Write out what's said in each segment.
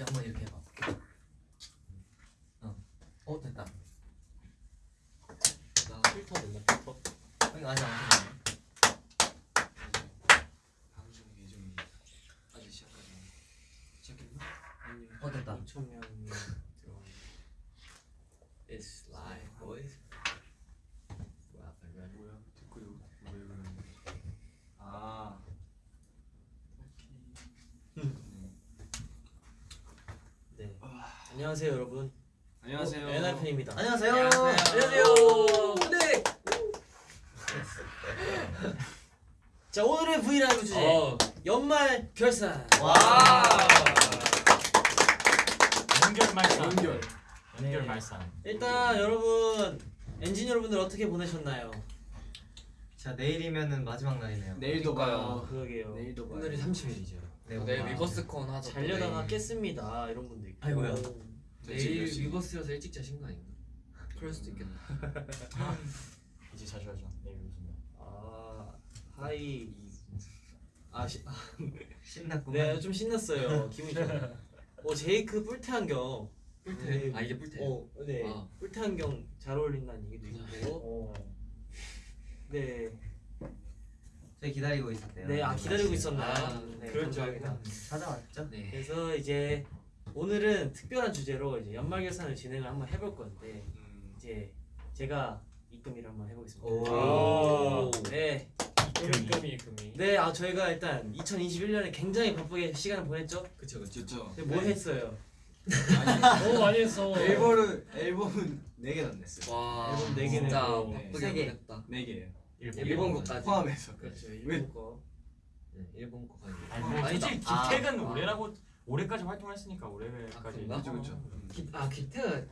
이렇게 한번 이렇게 해봐. 어, 어 됐다. 나 필터 된다 필터 아니 아직 안 됐네. 방송 예정이 아직 시작하지 시작했나? 아니 어 됐다. 2천 명이 들어온 It's live boys 뭐야 발견 뭐야 듣고 요 뭐야 그러는 아 네 안녕하세요 여러분 안녕하세요 어, 엔하이픈입니다 안녕하세요. 안녕하세요 네. 자 오늘의 브이라이브 주제 어. 연말 결산 와. 연결 말산. 연결 연결 네. 말산. 일단 여러분 엔진 여러분들 어떻게 보내셨나요? 자 내일이면은 마지막 날이네요. 내일도 어, 봐요 그러게요 내일도 봐요 오늘이 30일이죠 네, 내일. 위버스콘 하자. 잘려다가 깼습니다 이런 있고 아이고야. 내일 위버스여서 일찍 자신 거 아닌가? 그럴 수도 있겠다. 이제 자셔야죠. 내일 무슨 날. 아 하이 아, 시, 아 신났구만. 네, 좀 신났어요. 기분이 좋아요. 어, 제이크 뿔테 안경. 뿔테. 아 이게 뿔테. 어, 네. 아. 뿔테 안경 잘 어울린다는 얘기도 있고. 어. 네. 저희 기다리고 있었대요. 네, 아 기다리고 맛있어요. 있었나요? 아, 네, 그럴 줄. 알고 찾아왔죠. 네. 그래서 이제 오늘은 특별한 주제로 이제 연말 결산을 진행을 한번 해볼 건데 음, 이제 제가 입금일을 한번 해보겠습니다. 오. 네. 금이 금이 네, 아 저희가 일단 2021년에 굉장히 바쁘게 시간을 보냈죠. 좋죠 근데 뭐 했어요? 너무 많이 했어 앨범을 앨범은 4개나 냈어요 와. 앨범 네 개는 진짜 또 바쁘게 세 개. 보냈다. 4개예요 일본 일본 거까지. 포함해서 그렇죠. 왜? 일본 거. 네, 일본 거까지. 아니 아. 기택은 올해라고 올해까지 활동했으니까 올해까지 아, 그쵸 그쵸 기, 아 기태.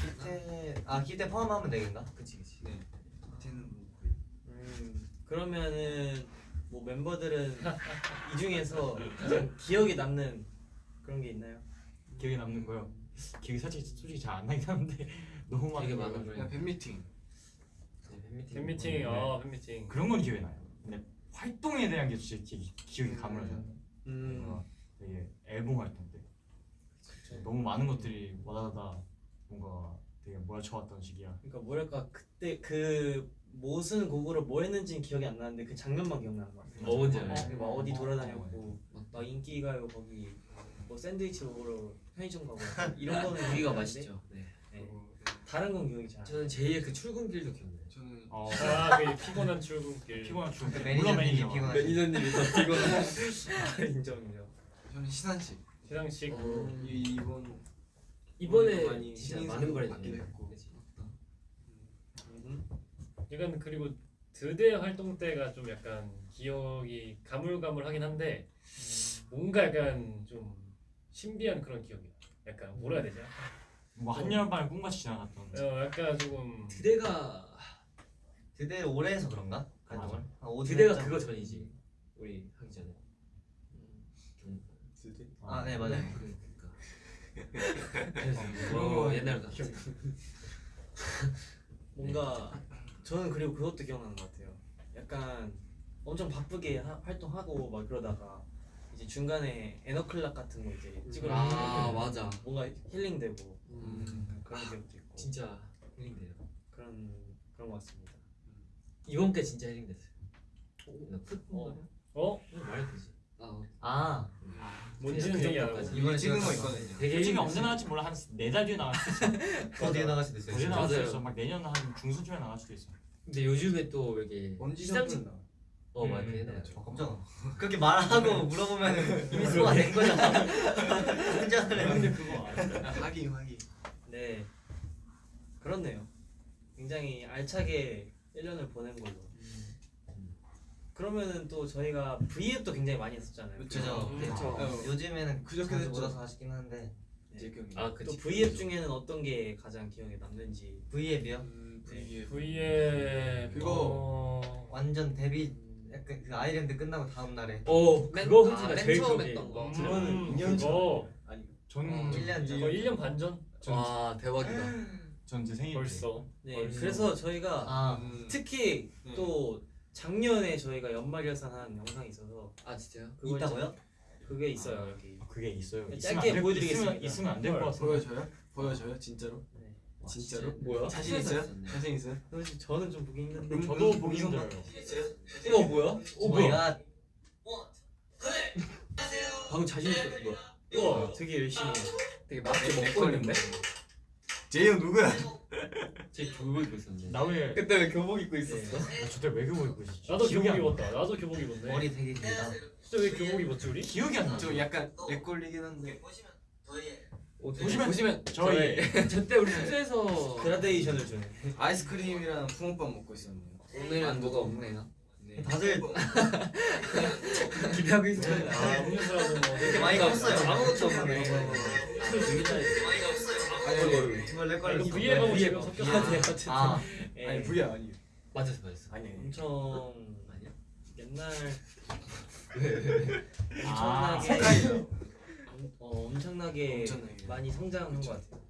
기태 아 기태 포함하면 되겠나? 그치 그치. 네 밑에는 뭐 거의 음, 그러면은 뭐 멤버들은 이 중에서 가장 기억에 남는 그런 게 있나요? 기억에 남는 거요. 기억이 사실 솔직히 잘 안 나긴 하는데 너무 많은 거예요. 많은 거예요. 그냥 팬미팅 네, 팬미팅. 팬미팅, 네. 어 팬미팅. 그런 건 기억에 나요. 근데 활동에 대한 게 진짜 기억이 가물어져요. 음, 뭔가 되게 앨범 활동 때 너무 많은 것들이 와다다다 뭔가 되게 몰아쳐왔던 시기야. 그러니까 뭐랄까 그때 그 무슨 곡으로 뭐 했는지는 기억이 안 나는데 그 장면만 기억나는 것 같아요. 어, 뭔지 어, 알아요. 막 어디 돌아다녔고 맞다. 막 인기가요 거기 뭐 샌드위치 먹으러 편의점 가고 이런 거는 기억나는데 맛있죠. 네. 네. 다른 건 기억이 잘. 저는 제이의 그 출근길도 기억나요. 저는 어, 아 그 피곤한 출근길. 피곤한 중. 그 물론 매니저님이 매니저. 피곤한. 매니저님이 더 피곤한. 인정 인정. 저는 시상식 시상식. 어. 이- 이번 이번에 많이 진짜 많은 걸 받기도. 했고. 음. 이건 그리고 드대 활동 때가 좀 약간 기억이 가물가물하긴 한데 뭔가 약간 좀 신비한 그런 기억이야. 약간 뭐라 해야 되지? 뭐 한여름밤을 꿈같이 지나갔던. 어 약간 조금 드대가 드대 올해 해서 그런가? 활동을? 아, 오전 드대가? 그거 전이지. 우리 하기 전에. 음, 드대 아, 네 맞아요. 그러니까. 그래서 그런 뭐거 옛날 같이. 뭔가 저는 그리고 그것도 기억나는 것 같아요. 약간 엄청 바쁘게 하- 활동하고 막 그러다가 이제 중간에 에너클락 같은 거 이제 찍으러 아 맞아. 뭔가 힐링되고 음, 그런 기억도 있고 진짜 힐링돼요. 그런 그런 것 같습니다. 이번 게 진짜 힐링됐어요. 나 풋. 어. 어 말해도 되지. 아아 뭔지는 그 얘기 안. 하고. 이번에 찍은 거거 있거든요 되게 솔직히. 언제 나갈지 몰라 한 네 달 뒤에 나갈 수도 있어. 어디에 나갈 수도 있어요. 어디에 진짜. 나갈 수도. 있어. 막 내년 한 중순쯤에 나갈 수도 있어. 근데 요즘에 또 이게 먼지 시상식 어 맞아. 음, 옛날에. 아, 깜짝아. 그렇게 말하고 물어보면 이미 소화 된 거잖아. 혼자는. 근데 그거 알아. 하기 하기 네 그렇네요. 굉장히 알차게 1년을 보낸 걸로. 그러면은 또 저희가 V앱도 굉장히 많이 했었잖아요. 그죠. 음, 네. 그쵸. 어. 요즘에는 그저께 자주 됐죠. 못 와서 하시긴 하는데 제 기억이 아 또. V앱 중에는 어떤 게 가장 기억에 남는지. V앱이요? 음, 네. V에 그거. 어, 완전 데뷔 약간 그 아이랜드 끝나고 다음 날에 오 그거 맨, 훌지가 아, 맨 제일 처음. 했던 거. 음, 그거는 그거 아니 전 어, 1년 전. 어 1년 반 전? 와 대박이다. 전 제 생일 때. 벌써. 네. 벌써. 그래서 저희가 아 음, 특히 네. 또 작년에 저희가 연말 결산한 영상이 있어서 아 진짜요? 그걸 있다고요? 그게 있어요 여기. 그게 있어요. 짧게 안 될- 보여드리겠습니다. 있으면, 있으면 안 될 것 같은데. 보여줘요? 보여줘요? 진짜로? 네. 진짜로? 뭐야? 자신 있어요? 자신 있어요? 사실 저는 좀 보기 힘든데. 음, 저도 음, 보기 음, 힘들어요. 어 뭐야? 어오 뭐야? 갓. 방금 자신 있어 뭐야? 우와 되게 열심히. 되게 맛있게 먹고 있는데? 제이 형 누구야? 제 교복 입고 있었는데. 나왜 그때 왜 교복 입고 있었어? 네. 저때 왜 교복 입고 있었지? 나도 교복. 입었다. 나도 교복 입었네. 머리 되게 길다. 진짜 왜 교복 입었지 우리? 기억이 안 나. 저 약간 렉걸리긴 한데 어, 보시면- 보시면 저희 저때 우리 숙소에서 그라데이션을 주네. 아이스크림이랑 붕어빵 먹고 있었네요 오늘은 뭐가 없네요. 네. 다들 기대하고 있어요. 아 음료수라고 뭐 되게 많이 컸어요. 아무것도 없네. 아니 아니 아, 위에 가고 위에 지금 봐. 섞였어. 아, 네, 어쨌든. 아, 예. 아니 V야 아니 맞았어 맞았어. 아니 엄청 아니야? 옛날 아, 어, 엄청나게, 엄청나게. 많이 성장한 것 같아요.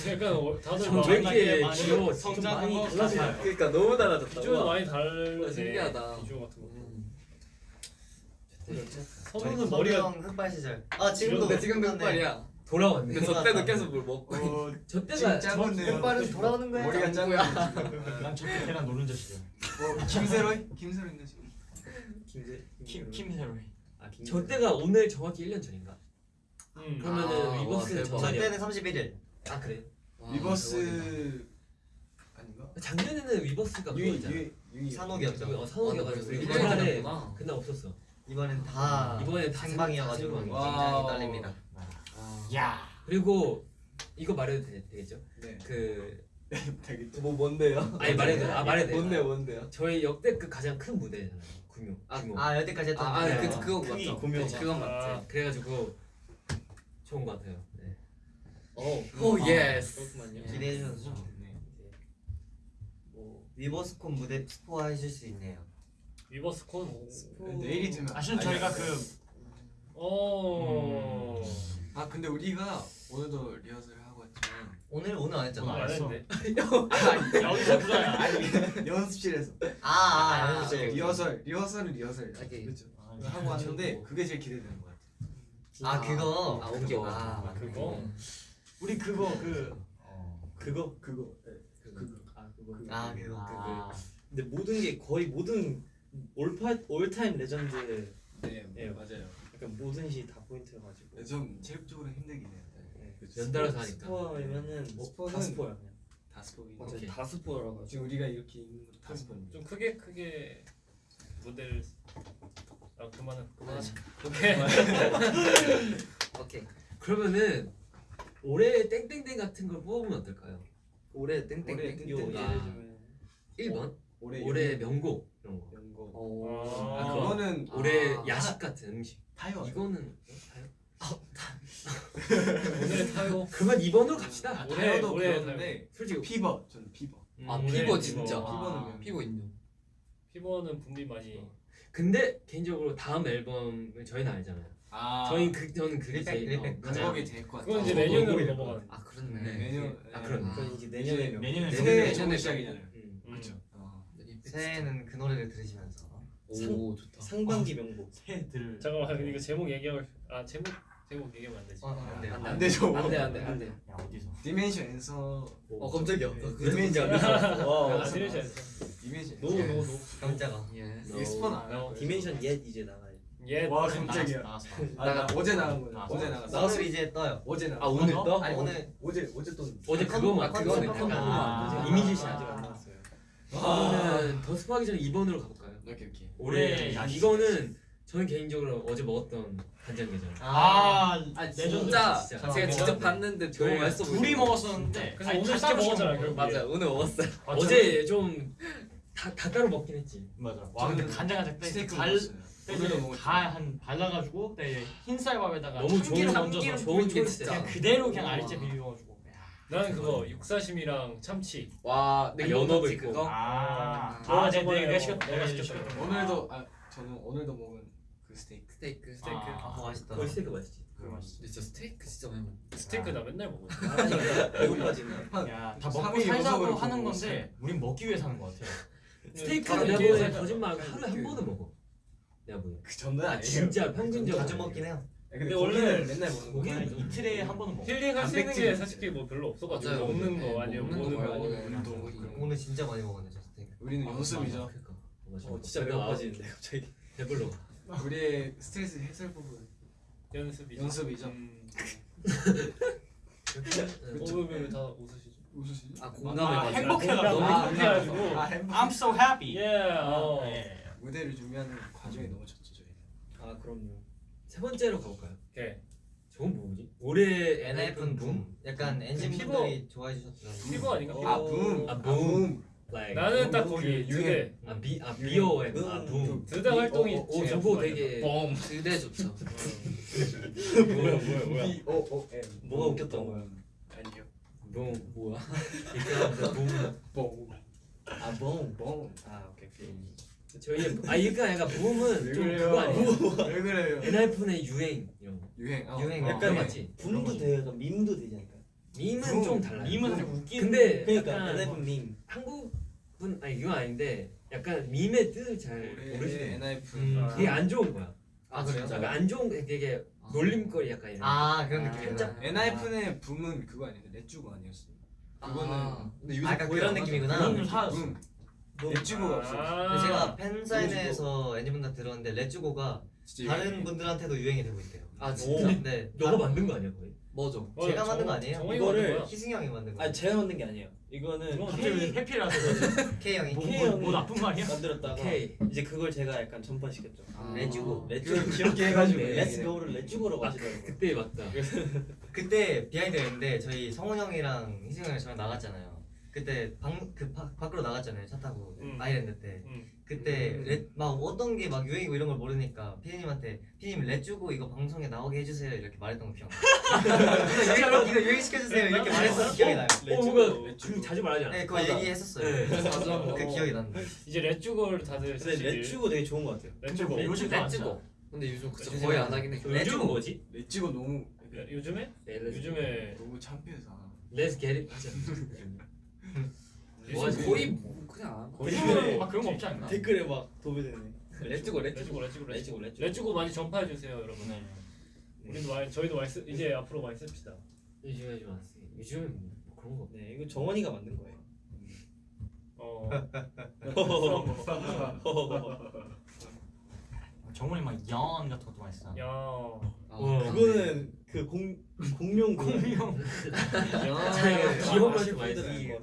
음. 약간 어, 다들 왜막 이렇게 많이 귀여워? 성장한 달라져요. 같아요. 그러니까 너무 달라졌다. 비주얼도 많이. 와, 신기하다. 비주얼 같은 거. 음. 선우는 머리가 흑발 시절. 아 지금도 근데 지금도. 흑발이야. 돌아왔네. 근데 저 때도 계속 뭘 먹고. 어, 저 때가. 흑발은 돌아오는 거야. 머리가 작은 난 저때 계란 노른자 시절. 어, 김세로이? 김세로인가 지금? 김세. 아 김. 저 때가 오늘 정확히 1년 전인가? 음. 그러면은 아, 위버스 저. 때는 31일. 아 그래? 리버스 아닌가? 작년에는 위버스가 유이 산옥이었죠. 어, 산옥이어가지고 아. 그날에 그날 없었어. 이번엔 다 이번엔 다 생방이어가지고 생방. 굉장히. 떨립니다. 야. 그리고 이거 말해도 되, 되겠죠? 네 그 되겠죠 뭐 뭔데요? 아니 말해도 돼. 아 말해도 돼. 뭔데요 뭔데요? 저희 역대급 가장 큰 무대잖아요. 규모. 규모. 아 여태까지 했던 아, 아, 그- 그, 그건 크기, 맞죠. 그치, 그건 아. 맞지. 그래가지고 좋은 것 같아요. 네. 어. 오 아, yes. 기대해 주셔서 좋- 네. 뭐 위버스콘 무대 스포 해줄 수 있네요. 위버스 콘. 내일이 되면 사실 아니, 저희가 아니, 그 어. 아 근데 우리가 오늘도 리허설을 하고 왔지만 오늘 오늘 안 했잖아. 오늘 안. 했는데. 여기서 부자야. 아니 연습실에서 아, 아, 아, 연습실. 리허설 리허설은 리허설 오케이. 그렇죠 아, 하고 왔는데 그게 제일 기대되는 것 같아요 아 그거. 아, 오케이. 아, 그거. 우리 그거 그 어, 그거 그거 네. 그거. 아 그거. 아 그거. 아, 근데 모든 게 거의 모든 올파 all time legend 네 예. 맞아요 약간 모든 시 다 포인트여가지고 네, 좀 체력적으로 힘들긴 해요 네. 연달아서 하니까. 스포이면은 뭐 스포는 다 스포야 그냥 다 스포긴 오케이. 해다 스포라고 지금 우리가 이렇게 있는 것다 스포입니다 좀 크게 크게 무대를. 아 그만은 그만하자. 오케이. 오케이. 그러면은 올해 땡땡땡 같은 걸 뽑으면 어떨까요? 올해 올해 땡땡땡. 땡땡. 요 예를 아. 들면 1번 올해 올해 명곡 이런 거. 연거 오. 아 아, 그거는 올해 아. 야식 같은 음식. 타요 이거는 어, 타요? 오늘의 타요. 그러면 2번으로 갑시다. 올해 타요도 올해 그러는데 솔직히 피버 저는 피버 아 올해 피버 피버. 진짜. 아. 피버는 피버 인정. 피버는 분비 많이. 근데 개인적으로 다음 앨범을 저희는 알잖아요. 아. 저희 그 저는 그게 리백, 제일 리백. 어, 그거게 가장 제일 것 같아 그건 이제 어, 내년으로 넘어가는. 아 네, 내년 아 그런. 그건 이제 내년에 명 내년에 새해 내년에 시작이잖아요. 음. 그렇죠. 새해에는 그 노래를 들으시면서. 오 좋다. 상반기 명곡. 새들. 잠깐만 이거 제목 얘기하고 싶- 아 제목 제목 얘기하면 안 되지. 어, 안 돼. 안 되죠 안돼 안돼 안돼. 야 어디서? 디멘션 앤서. 어 깜짝이야. 디멘션. 와아 디멘션. 디멘션. 노노노 깜짝아. 이게 스폰 안 어, 디멘션 옛 이제 나가요 예. 와 깜짝이야. 아, 나 어제 나간 나왔어. 어제 나갔어 나우스 이제 떠요. 어제 나갔어 아 오늘 어? 떠? 아니 오늘 어제 어제 또 어제 컨- 그거만 컨- 그거는 약간 아. 이미지 씨 아직 안 나왔어요 그러면은 더 스포하기 전에 2번으로 가볼까요? 오케이 오케이 올해. 이거는 저는 개인적으로 어제 먹었던 간장게장. 아, 아 진짜 진짜. 제가 직접 봤는데 저희 둘이 먹었었는데 그래서 아니, 오늘 시켜 먹었잖아, 시켜 결국에. 먹었어요. 오늘 먹었어요 아, 어제 좀 다 다 따로 먹긴 했지. 맞아. 와 근데 저는 간장간장 때갈 먹었어요 먹었죠 다한 발라가지고 그때 흰쌀밥에다가 너무 참기름 좋은 얹어서 좋은 그냥 초이스다. 그대로 그냥 알째 비벼가지고. 나는 그거 육사심이랑 참치. 와, 아, 연어도 있고. 그거? 아, 저 아, 네, 저번에 내가 뭐 시켰 내가 시켰던 거. 오늘도 아 저는 오늘도 먹은 그 스테이크 스테이크. 스테이크. 아, 아 맛있다. 거기 스테이크 맛있지 그거 맛있어. 진짜 스테이크 진짜 많이 먹. 스테이크 나 맨날 먹어. 배고파지네 야, 다 삼일 먹고 살자고 하는 건데 우린 먹기 위해 사는 거 같아. 스테이크 다른 내가 게 보기엔 살짝 거짓말 그- 하루에 한 번은 먹어. 내가 뭐야? 그 정도는 아 아니에요. 진짜 평균적으로 자주 먹긴 해요. 근데, 근데 원래 맨날 먹는 거. 고기는 이틀에 한 번은 먹어. 힐링 할수 있는 게 솔직히 뭐 별로 없어가지고 맞아요. 먹는 네, 거 아니면 먹는 거 운동. 거의. 오늘 진짜 많이 먹었네 저 스테이크. 우리는 연습이죠. 그러니까. 어 진짜 배고파지는데 갑자기. 배불러. 우리의 스트레스 해소할 부분. 연습이죠. 연습이죠. 음. 어, 왜다 웃으시죠? 웃으시지? 아 아, 공감해가지고 행복해가지고. 아. 아. I'm so happy. 예. 어. 예. 무대를 준비하는 과정이 너무 좋죠 저희. 아 그럼요. 세 번째로 가볼까요? 오케이. 저건 뭐지? 올해 엔하이픈 붐. 약간 엔진 Fever. 분들이 좋아해 주셨던. Fever 아닌가? 아. 붐. 아, 붐. like 나는 딱 붐, 거기 그 드대. 아 비, 아 비오 앤 아, 붐. 드대 활동이 오, 오 제일 저거 되게 뻥 그대 좋죠 뭐야 뭐야 뭐야. O O M. 뭐가 웃겼던 거야? 아니요. 붐 뭐야? 붐. 뻥. 아 뻥. 뻥. 아 오케이 저희 아 이거 약간 붐은 왜좀 그래요? 그거 아니에요? 왜 그래요? 엔하이픈의 유행 이런 거. 유행. 어. 유행 어, 약간 유행. 맞지? 붐도 돼요. 약간 밈도 되지 않을까? 밈은 붐. 좀 달라요. 밈은 좀 웃긴. 근데 그러니까 약간 엔하이픈 밈. 한국은 아니 이건 아닌데 약간 밈의 뜻을 잘 올해 모르시는 엔하이픈. 음. 그게 안 좋은 거야. 아 그래요? 약간 안 좋은 게 되게 놀림거리 약간 이런. 아 그런 아, 느낌이구나. 엔하이픈의 붐은 그거 아니에요? 렛주고 아니었어요? 그거는 아. 근데 요즘 아, 거의 그런. 느낌이구나. 붐. 렛주고가 없어. 근데 제가 팬 사인회에서 엔진분들 들었는데 Let's go가 진짜 다른. 분들한테도 유행이 되고 있대요. 아 진짜? 네. 너가 만든 거 아니야 거의? 뭐죠? 어, 제가 정- 만든 거 아니에요? 정원이 이거를 만든 거야. 희승이 형이 만든 거. 아 제가 만든 게 아니에요. 이거는 갑자기 K 왜 해피라서 K 형이. 뭐, K 뭐, 형이 뭐 나쁜 말이야? 만들었다가 오케이. 이제 그걸 제가 약간 전파시켰죠. 아. Let's go. Let's go 귀엽게 해가지고 Let's go를 Let's go라고 하시더라고요. 그때 맞다. 그때 behind가 있는데 저희 성훈 형이랑 희승 형이랑 저랑 나갔잖아요. 그때 방그 밖으로 나갔잖아요 차 타고 음. 아이랜드 때. 음. 그때 음. 레, 막 어떤 게 막 유행이고 이런 걸 모르니까 피디님한테 피디님 렛주고 이거 방송에 나오게 해주세요 이렇게 말했던 거 기억나요? 이거, 이거 유행시켜주세요 이렇게 말했던 기억이 나요. 어 뭔가 그 자주 말하지 않아? 네 그거 얘기했었어요. 네. 자주 그 기억이 난다. 이제 렛주고를 다들 근데 쓰시길. Let's go 되게 좋은 것 같아요. 근데 뭐 렛주고. 요즘도 안 Let's go 써. 근데 요즘 그쵸 요즘에 거의 안 하긴 해 요즘은 뭐지? 렛주고 너무 야, 요즘에? 네, 요즘에 너무 창피해서. Let's get it 요즘 거의 뭐 그냥 요즘은 막 그런 거 없지 않나? 댓글에 막 도배되네. 렛츠고 렛츠고 렛츠고 렛주고 렛츠고. 렛주고 많이 전파해 주세요 여러분. 네. 우리도 많이 저희도 많이 쓰, 이제 앞으로 많이 씁시다. 요즘에 좀 안 쓰. 요즘에 뭐 그런 거. 네 이거 정원이가 만든 거예요. 어. 정원이 막연 같은 것도 많이 쓰잖아. 야. 아, 그거는 그 공 공룡 그 공룡. 자기가 귀여운 맛이 맛이 많이. 쓰는 거.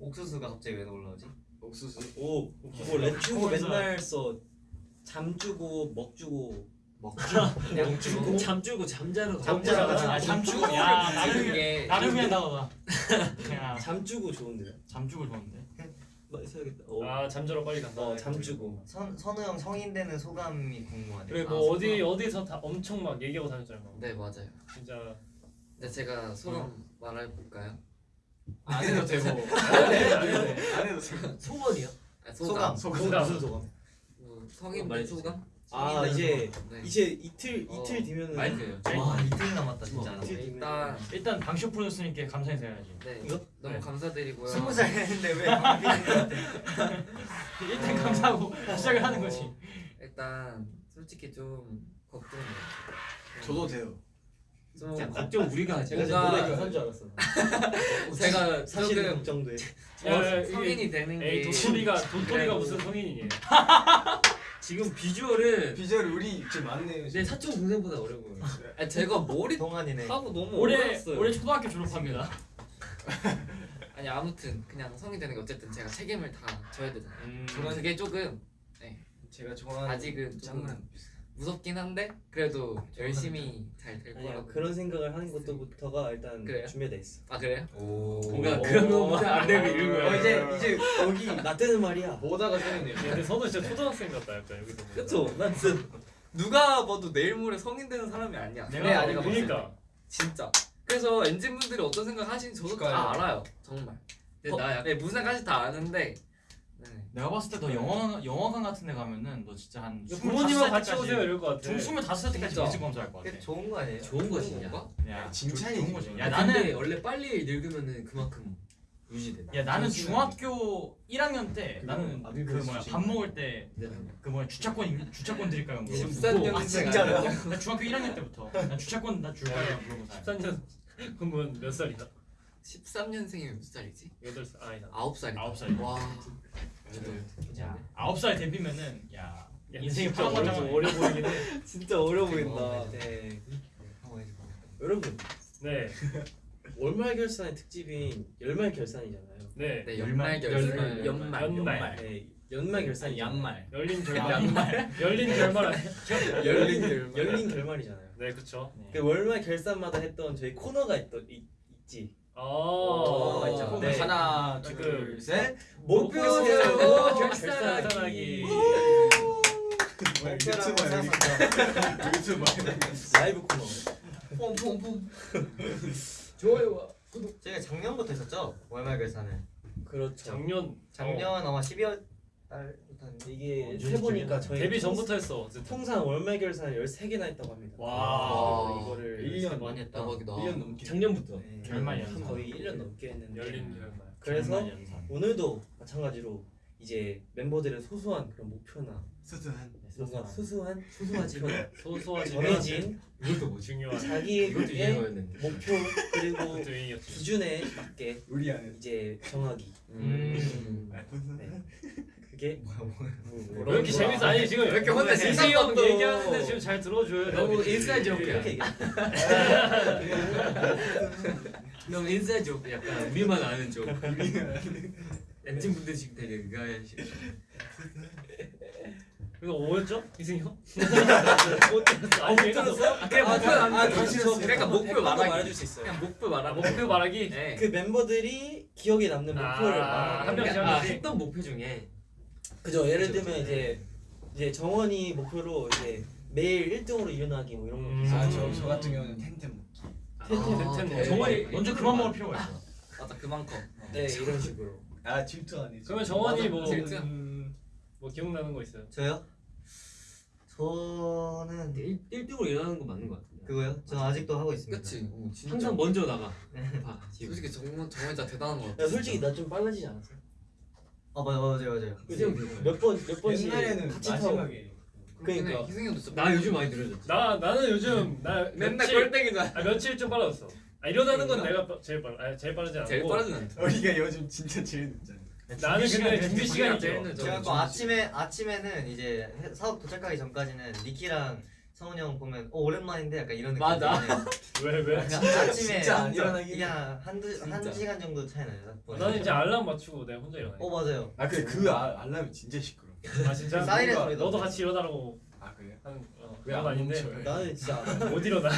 옥수수가 갑자기 왜 올라오지? 옥수수. 오 그거 Let's go 맨날 써. 잠 주고 먹 주고 양 주고. 잠 주고 잠자러 가. 잠자러 가자. 아, 잠주고 야 나를 위한 단어다. 그냥 잠 주고 좋은데요? 잠주고 좋은데. 막 써야겠다. 어, 아 잠자러 빨리 간다. 어, 잠 주고. 선 선우 형 성인 되는 소감이 궁금하네요. 그래 아, 뭐 어디 소감. 어디서 다 엄청 막 얘기하고 다녔잖아요. 네 맞아요 진짜 근데 제가 소감 말해 볼까요? 안 해도 되고. 안 해도 돼. 안 해도 되고. 소원이요? 아, 소감. 소감 소감. 무슨 소감? 뭐 성인 소감 말해주세요. 소감? 아 이제. 네. 이제 이틀 어, 이틀 뒤면은 마이크예요 와 이틀 남았다 진짜. 이틀 뒤면 일단 일단 방쇼 프로듀서님께 감사해야지. 네 이거? 너무 네. 감사드리고요 스무 살 했는데 왜 일단 감사하고 시작을 하는 거지. 일단 솔직히 좀 걱정돼요 저도 돼요. 좀 야, 걱정 우리가 하지. 제가 뭔가- 노래 가사인 줄 알았어. 제가 사실은 조금 걱정돼. 이게- 성인이 되는 에이 게 도토리가 도토리가 그래도- 무슨 성인이니? 지금 비주얼은 비주얼 우리 지금 많네요. 내. 사촌 동생보다 어려 보여. 아니, 제가 머리 동안이네. 하고 너무 올해 올해 초등학교 졸업합니다. 아니 아무튼 그냥 성인 되는 게 어쨌든 제가 책임을 다 져야 되잖아요 음. 그게 조금 제가 좋아하는 아직은 조금 무섭긴 한데 그래도 열심히 잘될 아니야 거라고 그런 생각을 하는 것도부터가 일단 그래요? 준비돼 있어. 아 그래요? 뭔가 오. 그런 거보다 안 되고 이런 거야. 어 이제 이제 여기 나 때는 말이야. 보다가 생겼네요. 야, 근데 선우 진짜 초등학생 같다 약간 여기서. 그쵸? 난 진짜 누가 봐도 내일 모레 성인 되는 사람이 아니야 내가 네, 때. 그러니까 진짜 그래서 엔진 분들이 어떤 생각 하시는지 저도 다 그러니까요. 알아요 정말 근데 나 약간 네, 무슨 생각하시는지 다 아는데 네. 내가 봤을 때 너 영화 영화관 같은 데 가면은 너 진짜 한 부모님하고 25살 같이 오세요 이럴 것 같아. 중 25살 때까지 진짜. 뮤직 검사할 것 같아. 좋은 거 아니에요? 좋은 거지. 야. 뭔가? 야, 칭찬이지. 좋은 거지. 야야 나는 원래 빨리 늙으면은 그만큼 유지돼. 야 나는 중학교 1학년 때 나는 아, 그 뭐야. 밥 먹을 때 그 뭐야 주차권 주차권 드릴까요? 물어봤어. 13년생 진짜로요? 아니야? 나 중학교 1학년 때부터 나 주차권 나 줄까요? 물어봤어. 13년 그러면 몇 살이다? 13년생이면 몇 살이지? 8살 아니다 9살이다 아홉 살. 와야 아홉 살 데뷔면은 야 야, 인생이 파란 거잖아. 어려 보이긴 해 진짜 어려 보인다. 네. 해줘. 여러분 네, 월말 결산의 특집인 열말 결산이잖아요. 네. 네 연말 결산 연말. 연말. 네, 연말 결산이 양말. 열린 결말 열린 결말 아니야? 열린 결말 열린 결말이잖아요. 네 그쵸 그 월말 결산마다 했던 저희 코너가 있더, 있, 있지. 아 어, 있죠. 네. 하나, 그- 둘, 셋. 목표 세우고 결산하기. 결산 하기. 유튜버야 유튜버 라이브 코너. 퐁퐁퐁 좋아요와 저희가 작년부터 했었죠 월말 결산을 그렇죠. 작년 작년 어, 아마 12월 달부터 했는데 이게 해보니까 중이야? 저희 데뷔 통- 전부터 했어 어쨌든 통상 월말 결산을 13개나 했다고 합니다. 와. 이거를 1년 많이 했다 대박이다 1년 넘게 작년부터. 네, 결말 연산. 거의 1년 넘게 했는데 열린 결말 그래서. 오늘도 마찬가지로 이제 멤버들의 소소한 그런 목표나 수수한 뭔가 수수한 소소하지 소소하지만 정해진 이것도 뭐지? 중요한 이것도 자기의. 목표 그리고 기준에 맞게 우리 안에 이제 정하기 음. 네. 그게 왜 이렇게 재밌어 아니 지금 왜 이렇게 혼자 희승이 형 얘기하는데 지금 잘 들어줘요 너무 inside joke야 이렇게 얘기해 너무 inside joke 약간 우리만 아는 조크. 엔진 분들 지금 되게 의아해하시. 이거 뭐였죠? 희승이 형? 아, 못 들었어? 그래 목표 아, 다시 저 그러니까 목표 말하기 말해줄 수 있어요 그냥 목표 말하고 목표 말하기 네. 그 멤버들이 기억에 남는 목표를 아, 말하는 한 명씩 아. 했던 목표 중에 그죠 예를 들면 이제 이제 정원이 목표로 이제 매일 1등으로 일어나기 뭐 이런 거 음. 있어요. 아저 저 같은 경우는 텐텐 먹기 텐텐, 아, 텐텐. 대박. 정원이 먼저 그만 먹을 필요가 있어. 맞아 그만큼 네 이런 식으로 아 질투 아니지 그러면 정원이 뭐, 질투. 음, 뭐 기억나는 거 있어요? 저요? 저는 1, 1등으로 일어나는 거 맞는 거 같은데. 그거요? 저는 아 직도 하고 있습니다 그치 오, 진짜. 항상 먼저 나가. 봐, 지금. 솔직히 정원 정원 진짜 대단한 거 같아 야 솔직히 나 좀 빨라지지 않았어? 아 맞아 맞아요 맞아요 이승 되는 몇번 몇 번씩 옛날에는 같이 마지막에 그러니까 희승이 형도 나 요즘 많이 느려졌지. 나 나는 요즘 나 맨날 꼴등이잖아. 아 며칠 좀 빨라졌어. 아 일어나는 건 내가 빠- 제일 빨, 아 제일 빠르지 않고. 제일 빠르진 않다. 우리가 요즘 진짜 제일 늦잖아. 나는 근데 준비 시간이 제일 죠 늦어. 제가 또 아침에 아침에는 이제 해- 사업 도착하기 전까지는 니키랑 성훈이 형 보면 어 오랜만인데 약간 이런 느낌 맞아. 왜 왜? 그냥 아침에 진짜 안 일어나긴 그냥 한두 한 진짜. 시간 정도 차이 나요. 나는 이제 알람 맞추고 내가 혼자 일어나. 어 맞아요. 아 근데 그 아, 알람이 진짜 시끄러 아 진짜? 사이렌 소리도 너도 같이 일어나라고 아 그래요? 하는 어, 왜 그건 안 아닌데 멈춰요? 나는 진짜 못 일어나.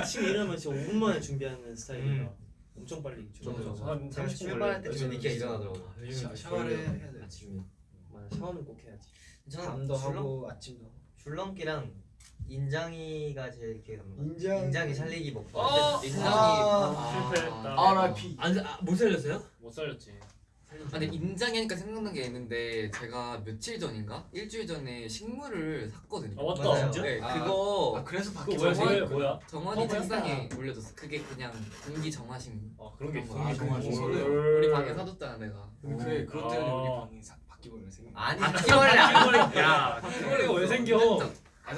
아침에 일어나면 진짜 5분 만에 준비하는 스타일이라 음. 엄청 빨리. 한 제가 30분 출발할. 때쯤 니키가 일어나더라고. 아, 샤- 샤워를. 해야 돼. 아침에. 맞아 샤워는 꼭 해야지 저는 밤도 하고 아침도 줄넘기랑 인장이가 제일 기억에 남는 것 인장. 인장이 살리기 목표. 어! 인장이 아, 실패했다. RIP 안, 아, 못 살렸어요? 못 살렸지. 아, 근데 인장이 하니까 생각난 게 있는데 제가 며칠 전인가 일주일 전에 식물을 샀거든요. 아 맞다. 맞아요. 진짜? 네, 아, 그거 아 그래서 밖에 뭐야? 정말 그게 뭐야? 정원이 어? 책상에 올려줬어. 그게 그냥 공기 정화식. 아 그런 게. 아, 뭘. 좋네. 우리 방에 사줬잖아 내가. 그래 그것 때문에 아. 우리 방이 사, 바뀌고 생긴 아니 바퀴벌레 야 바퀴벌레가 왜 생겨?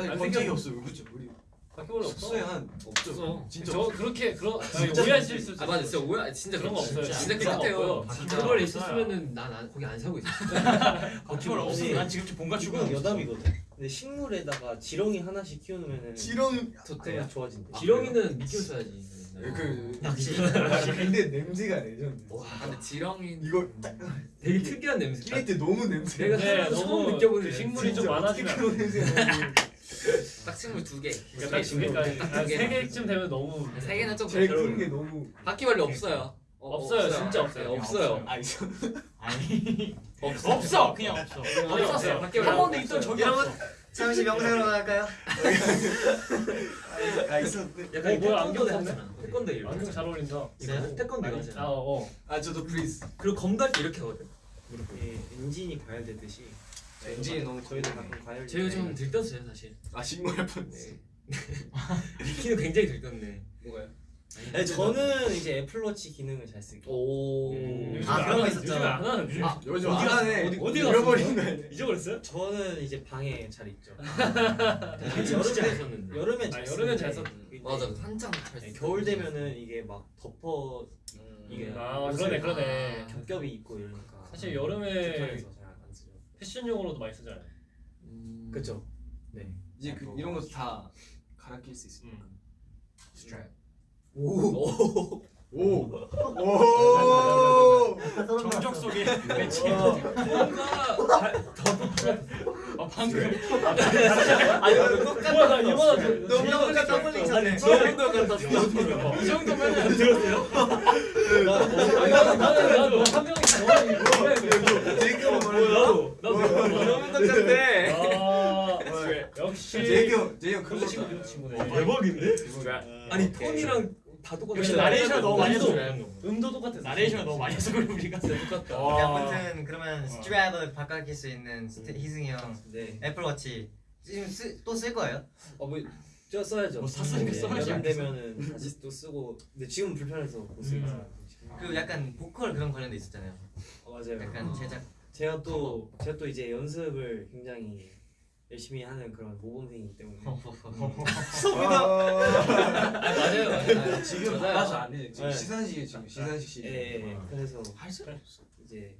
아안본 적이. 없어요 그죠 우리 바퀴벌레 없어? 숙소에 한 없죠 없어. 진짜 저 없어요. 그렇게 그런 아니, 진짜 오해하실 수 있어. 아 맞아 진짜 오해 진짜 그런 거. 없어요. 진짜 깨끗해요. 바퀴벌레 있었으면은 난 안- 거기 안 살고 있어. 바퀴벌 없어. 난 지금쯤 본가 출근. 여담이거든 근데 식물에다가 지렁이 하나씩 키워놓으면은 지렁 좋대요 좋아진대 지렁이는 미끼로 써야지. 그 낚시. 근데 냄새가 레전드 아 근데 지렁이 이거 딱 되게 특이한 냄새. 끼릴 때 너무 냄새 내가 네, 처음 느껴보는 그 식물이 좀 많아지면 어떻게 그런 냄새 딱 식물 두 개. 그러니까 딱 두 개까지 딱한두 개. 세 개쯤 되면 너무 세 개는 좀 제일 잘 큰. 게 너무 바퀴벌레 없어요. 어, 없어요, 진짜 없어요. 네, 없어요. 아 있어 아니 없어. 없어 그냥 없어. 없었어요. 바퀴벌레 한 번도 없어요. 있던 적이 없어. 잠시 명상으로 갈까요? 아 있었는데 어, 뭐야, 안경 태권도 썼네? 태권도 이렇게. 안경 잘 어울린다. 있어요? 태권도 이거 아. 어. 아 저도 프리즈 그리고 검도 이렇게 하거든. 예, 엔진이 과열되듯이 엔진이 너무 저희도 좋네. 가끔 과열 제가 좀 들떴어요 사실. 아 신고할 뻔했어 미키는 굉장히 들떴네. 뭐가요? 아니, 저는 이제 애플워치 기능을 잘 쓰고. 오. 아, 거 하는- 있었잖아. 안 하는 요즘 아, 요즘 어디 안 가네? 해. 어디 어디 잃어버린? 거야. 잊어버렸어요? 저는 이제 방에 잘 있죠. 여름에 잘 썼는데. 여름엔 아, 잘 여름엔 쓰는데 잘 썼- 맞아 한창 잘 네, 쓰- 겨울 되면은 이게 막 덮어 이게 아 그러네 그러네. 아. 겹겹이 입고 이러니까 사실 여름에 잘. 패션용으로도 많이 쓰잖아요. 음. 그렇죠. 네. 이제 그, 이런 것도 다 갈아 낄 수 있으니까. 음. 스트랩. 오. 오. 오. 정적 속에. 뭔가 아 방금 아니 너 똑같아. 뭐야 나 이거 너무 똑같다 쳤네. 정도 같았어. 이 정도면 들었어요? 나는 나는 한 명이 더 제이크가 뭐야? 나도 나도 너무 똑같아. 아 역시 제이크 제이크 그거 그거 친구 그 친구네. 대박인데? 아니 톤이랑 다 똑같아. 역시 나레이션 너무 많이 했어. 음도 똑같아. 나레이션 너무 많이 해서 그래 우리가. 똑같다. 아무튼 그러면 strap을 바꿔낄 수 있는 스트, 희승이 형 네. 애플워치 지금 또 쓸 거예요? 어뭐 저 써야죠. 뭐 샀으니까 네, 써야지 않겠어? 되면은 다시 또 쓰고. 근데 지금 불편해서 못 쓰니까. 그 약간 보컬 그런 관련도 있었잖아요. 어, 맞아요. 약간 제작 제가 또 제가 또 이제 연습을 굉장히 열심히 하는 그런 모범생이기 때문에 맞아요. 맞아요. 지금 맞아요. 맞아 안 해. 지금 네. 시상식에 지금 시상식 시. 예, 예, 예. 그래서 할수 이제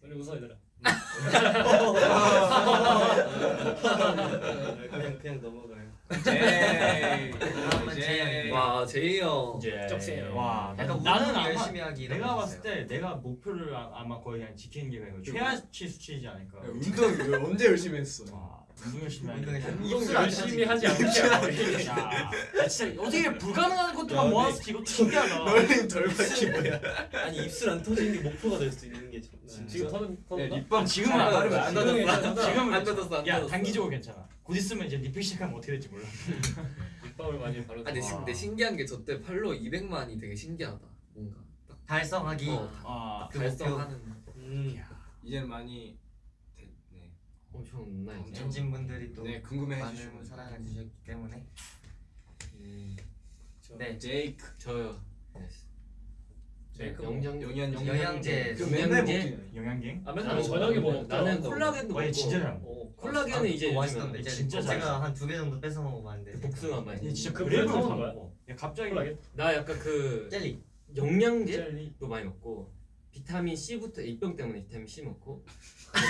우리 웃어 얘들아. 그냥 그냥 넘어가 요. 다음은 제이 형이. 와 제이 형. 이제 쩍세요. 와 약간 나는 아마 열심히 하기 이런 내가 거 봤을 있어요. 때 내가 목표를 아- 아마 거의 그냥 지키는 게 이거 최하치 수치이지 않을까. 운동 언제 열심히 했어? 와 운동 열심히 하는 운동 게. 열심히 운동 열심히 하지 않게 야, 야, 진짜 어떻게 불가능한 것들만 모아서 이거 신기하다. 널린 덜 밝히 뭐야? 아니 입술 안 터지는 게 목표가 될 수 있는 게 참- 지금 터는 터는 립밤 지금은 안 닫으면 닫았어. 안 지금은 닫았어. 안 닫았어. 지금은 안 닫았어, 안 야. 단기적으로 괜찮아. 곧 있으면 이제 리필 시작하면 어떻게 될지 몰라. 립밤을 많이 바르고. 아니 신- 근데 신기한 게 저 때 팔로 200만이 되게 신기하다. 뭔가 딱 달성하기. 어, 아그 달성하는. 음. 이제는 많이 됐네. 엄청 나 이제. 전진 분들이 또 네 궁금해 많은 해주시면 사랑을 주셨기 때문에. 음, 네. 제이크 저요. 제 이크 영양 영양제. 영양제. 그 맨날 영양제. 먹긴 영양갱? 아 맨날 저녁에 뭐 먹죠. 나는 콜라겐도 어, 얘 진짜 잘 먹고. 먹어. 어, 콜라겐은 이제 그거 요즘에 맛있던데. 진짜 제가. 한 두 개 정도 뺏어 먹어봤는데. 복숭아 맛. 얘 진짜 그 거야? 먹어. 얘 갑자기 콜라겐? 나 약간 그 젤리. 영양제도 젤리. 많이 먹고 비타민 C부터 A병 때문에 비타민 C 먹고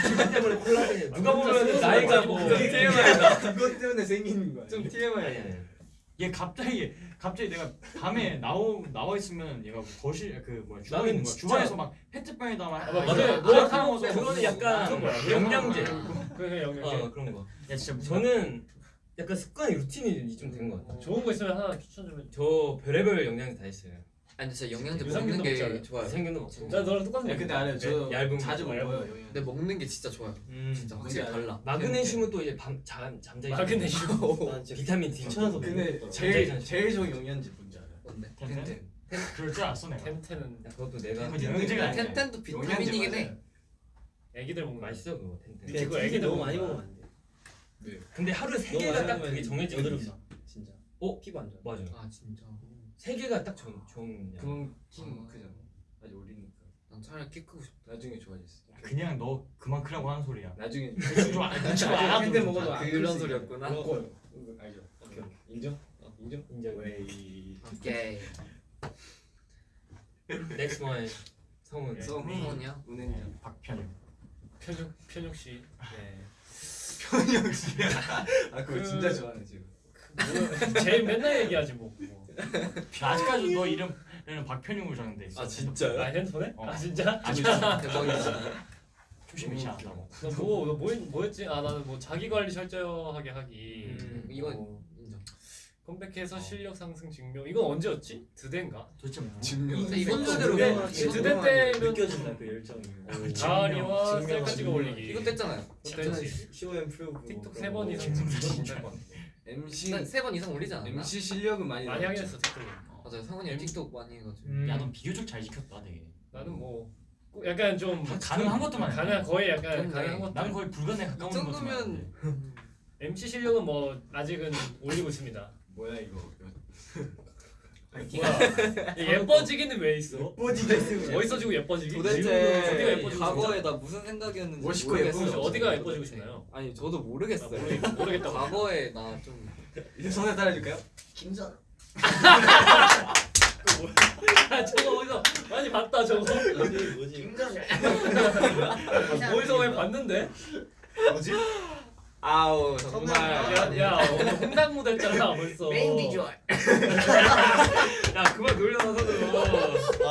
피부 때문에 콜라겐 누가 보면 나이가 뭐 그게 TMI다. 그것 때문에 생기는 거야. 좀 TMI 아니 아니 얘 갑자기 갑자기 내가 밤에 나오 나와 있으면 얘가 거실 그 뭐야 주방에 있는 거야. 주방에서 막 페트병에다가 막 아, 맞아. 이렇게 뭐막 하는 먹어서 그거는 약간? 영양제 그게 영양제. 어 그런 거야 진짜 무슨 저는 약간 습관이 루틴이 좀 된 것 같아요 좋은 거 있으면 하나 추천 좀 해. 저 별의별 영양제 다 있어요 아니 진짜 영양제 유산균도 먹는 게? 좋아요. 생균도 먹고 나 너랑 똑같은 야, 근데 알아요. 저 네, 얇은 자주 거, 먹어요. 근데 먹는 게 진짜 좋아요. 음. 진짜 확실히 달라. 마그네슘은 또 이제 밤 잠, 잠자기 마그네슘. 비타민 D 귀찮아서 근데 못 제일. 제일 좋은 영양제 뭔지 알아요? 뭔데? 텐텐. 그럴 줄 알았어 내가. 텐텐은 야, 그것도 내가 영양제가 아니야. 텐텐도 비타민이긴 해. 애기들 먹는 거 맛있어 그거 텐텐 그거 그거 애기들 애기 너무 많이. 먹으면 안 돼. 근데 하루에 세 개가 딱 그게 정해져 있어 나. 진짜. 어? 피부 안 좋아. 맞아 아 진짜. 세 개가 딱 좋은 좋은 양. 그건 킹 크잖아. 아직 어리니까. 난 차라리 키 크고 싶다. 나중에 좋아졌어. 그냥 너 그만 크라고 하는 소리야. 나중에 좀 안- 눈치 안 나중에 알아도 텐텐 좀 먹어도 잘. 안 그런 클수 소리였구나. 그거 알죠? 오케이 오케이. 인정? 어, 인정? 인정 웨이. 오케이. next one 성훈 네. 성훈. 성훈이야? 은행장. 박편영. 편육 편육 씨. 네. 현영 씨. 아 그거 그- 진짜 좋아하네 지금. 뭐, 제일 맨날 얘기하지 뭐. 뭐. 나 아직까지 너 이름에는 박편영으로 적는데 있어. 아 진짜요? 아 핸드폰에? 어. 아 진짜? 대박이지. 조심 잃지 않다고. 너뭐 뭐, 뭐였지? 아 나는 뭐 자기 관리 철저하게 하기. 음, 이건 어, 인정. 컴백해서 실력 상승 증명. 이건 언제였지? 드대인가? 도대체 뭐? 증명. 이건 그대로 드대 때는 느껴진다 그 열정이. 가을이와 증명, 셀카 찍어 증명. 올리기. 이거 뗐잖아요. 뗐지. Show and prove. 틱톡 세번 이상 증명 진짜. MC 세번 이상 올리지 않았나? MC 실력은 많이 많이 하긴. 했어 틱톡. 맞아요. 성훈이 형 틱톡 많이 해가지고. 음, 야너 비교적 잘 지켰다 되게. 나는 뭐꼭 약간 좀다 가능한 것도만 해. 가능 거의 약간 가능한 것. 나는 거의 불가능에 가까운 이 것만 정도면. MC 실력은 뭐 아직은 올리고 있습니다. 뭐야 이거. 뭐야? 이 예뻐지기는 왜 있어? 뽀지게 쓰고 어디서 지고 예뻐지기? 어디가 도대체 예뻐지고 싶어? 과거에 나 무슨 생각이었는지 멋있고. 혹시 어디가 예뻐지고 싶나요? 아니 저도 아, 모르겠어요. 모르, 모르겠다고. 과거에 나좀 이제 손에 따라줄까요? 김선. 아, 저거 어디서 많이 봤다 저거. 뭐지? 김선. 어디서 많이 봤는데? 뭐지? 아우 정말 야, 야 오늘 홍당 무대 했잖아 벌써. 메인 비주얼. 야 그만 놀려놔서 그거.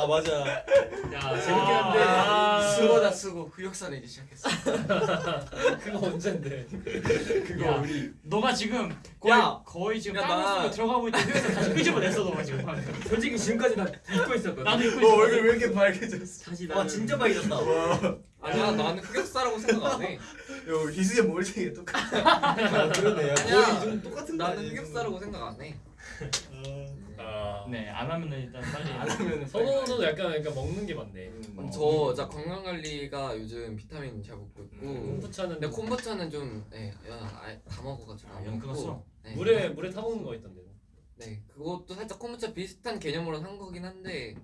아 맞아. 야 재밌긴 한데. 아, 수고다 수고 흑역사 내기 시작했어. 그거 언젠데? 그거 우리 너가 지금 거의 야! 거의 지금 야, 나- 쓰고 들어가고 있는데 그래서 다시 끄집어냈어 너가 지금 솔직히 지금까지 나 잊고 있었거든. 나도 입고 어 있어 얼굴 왜 이렇게 빨개졌어? 다시 와 나는 진짜 빨개졌다. 아니야 나는 흑역사라고 생각 안 해. 요 희수의 몰생이 똑같아. 아, 그러네. 야, 아니야. 거의 좀 똑같은 거 나는 흑역사라고 생각 안 해. 아. 네 안 하면은 일단 빨리 안 하면은 선호도 약간 그러니까 먹는 게 많네. 음. 저 진짜 건강 관리가 요즘 비타민 잘 먹고 있고. 음. 콤부차는 근데 콤부차는 좀, 예, 야, 아예 다 먹어가지고 아, 안. 끊었어? 네. 물에 물에 타 먹는 거 있던데. 네, 그것도 살짝 콤부차 비슷한 개념으로 산 거긴 한데,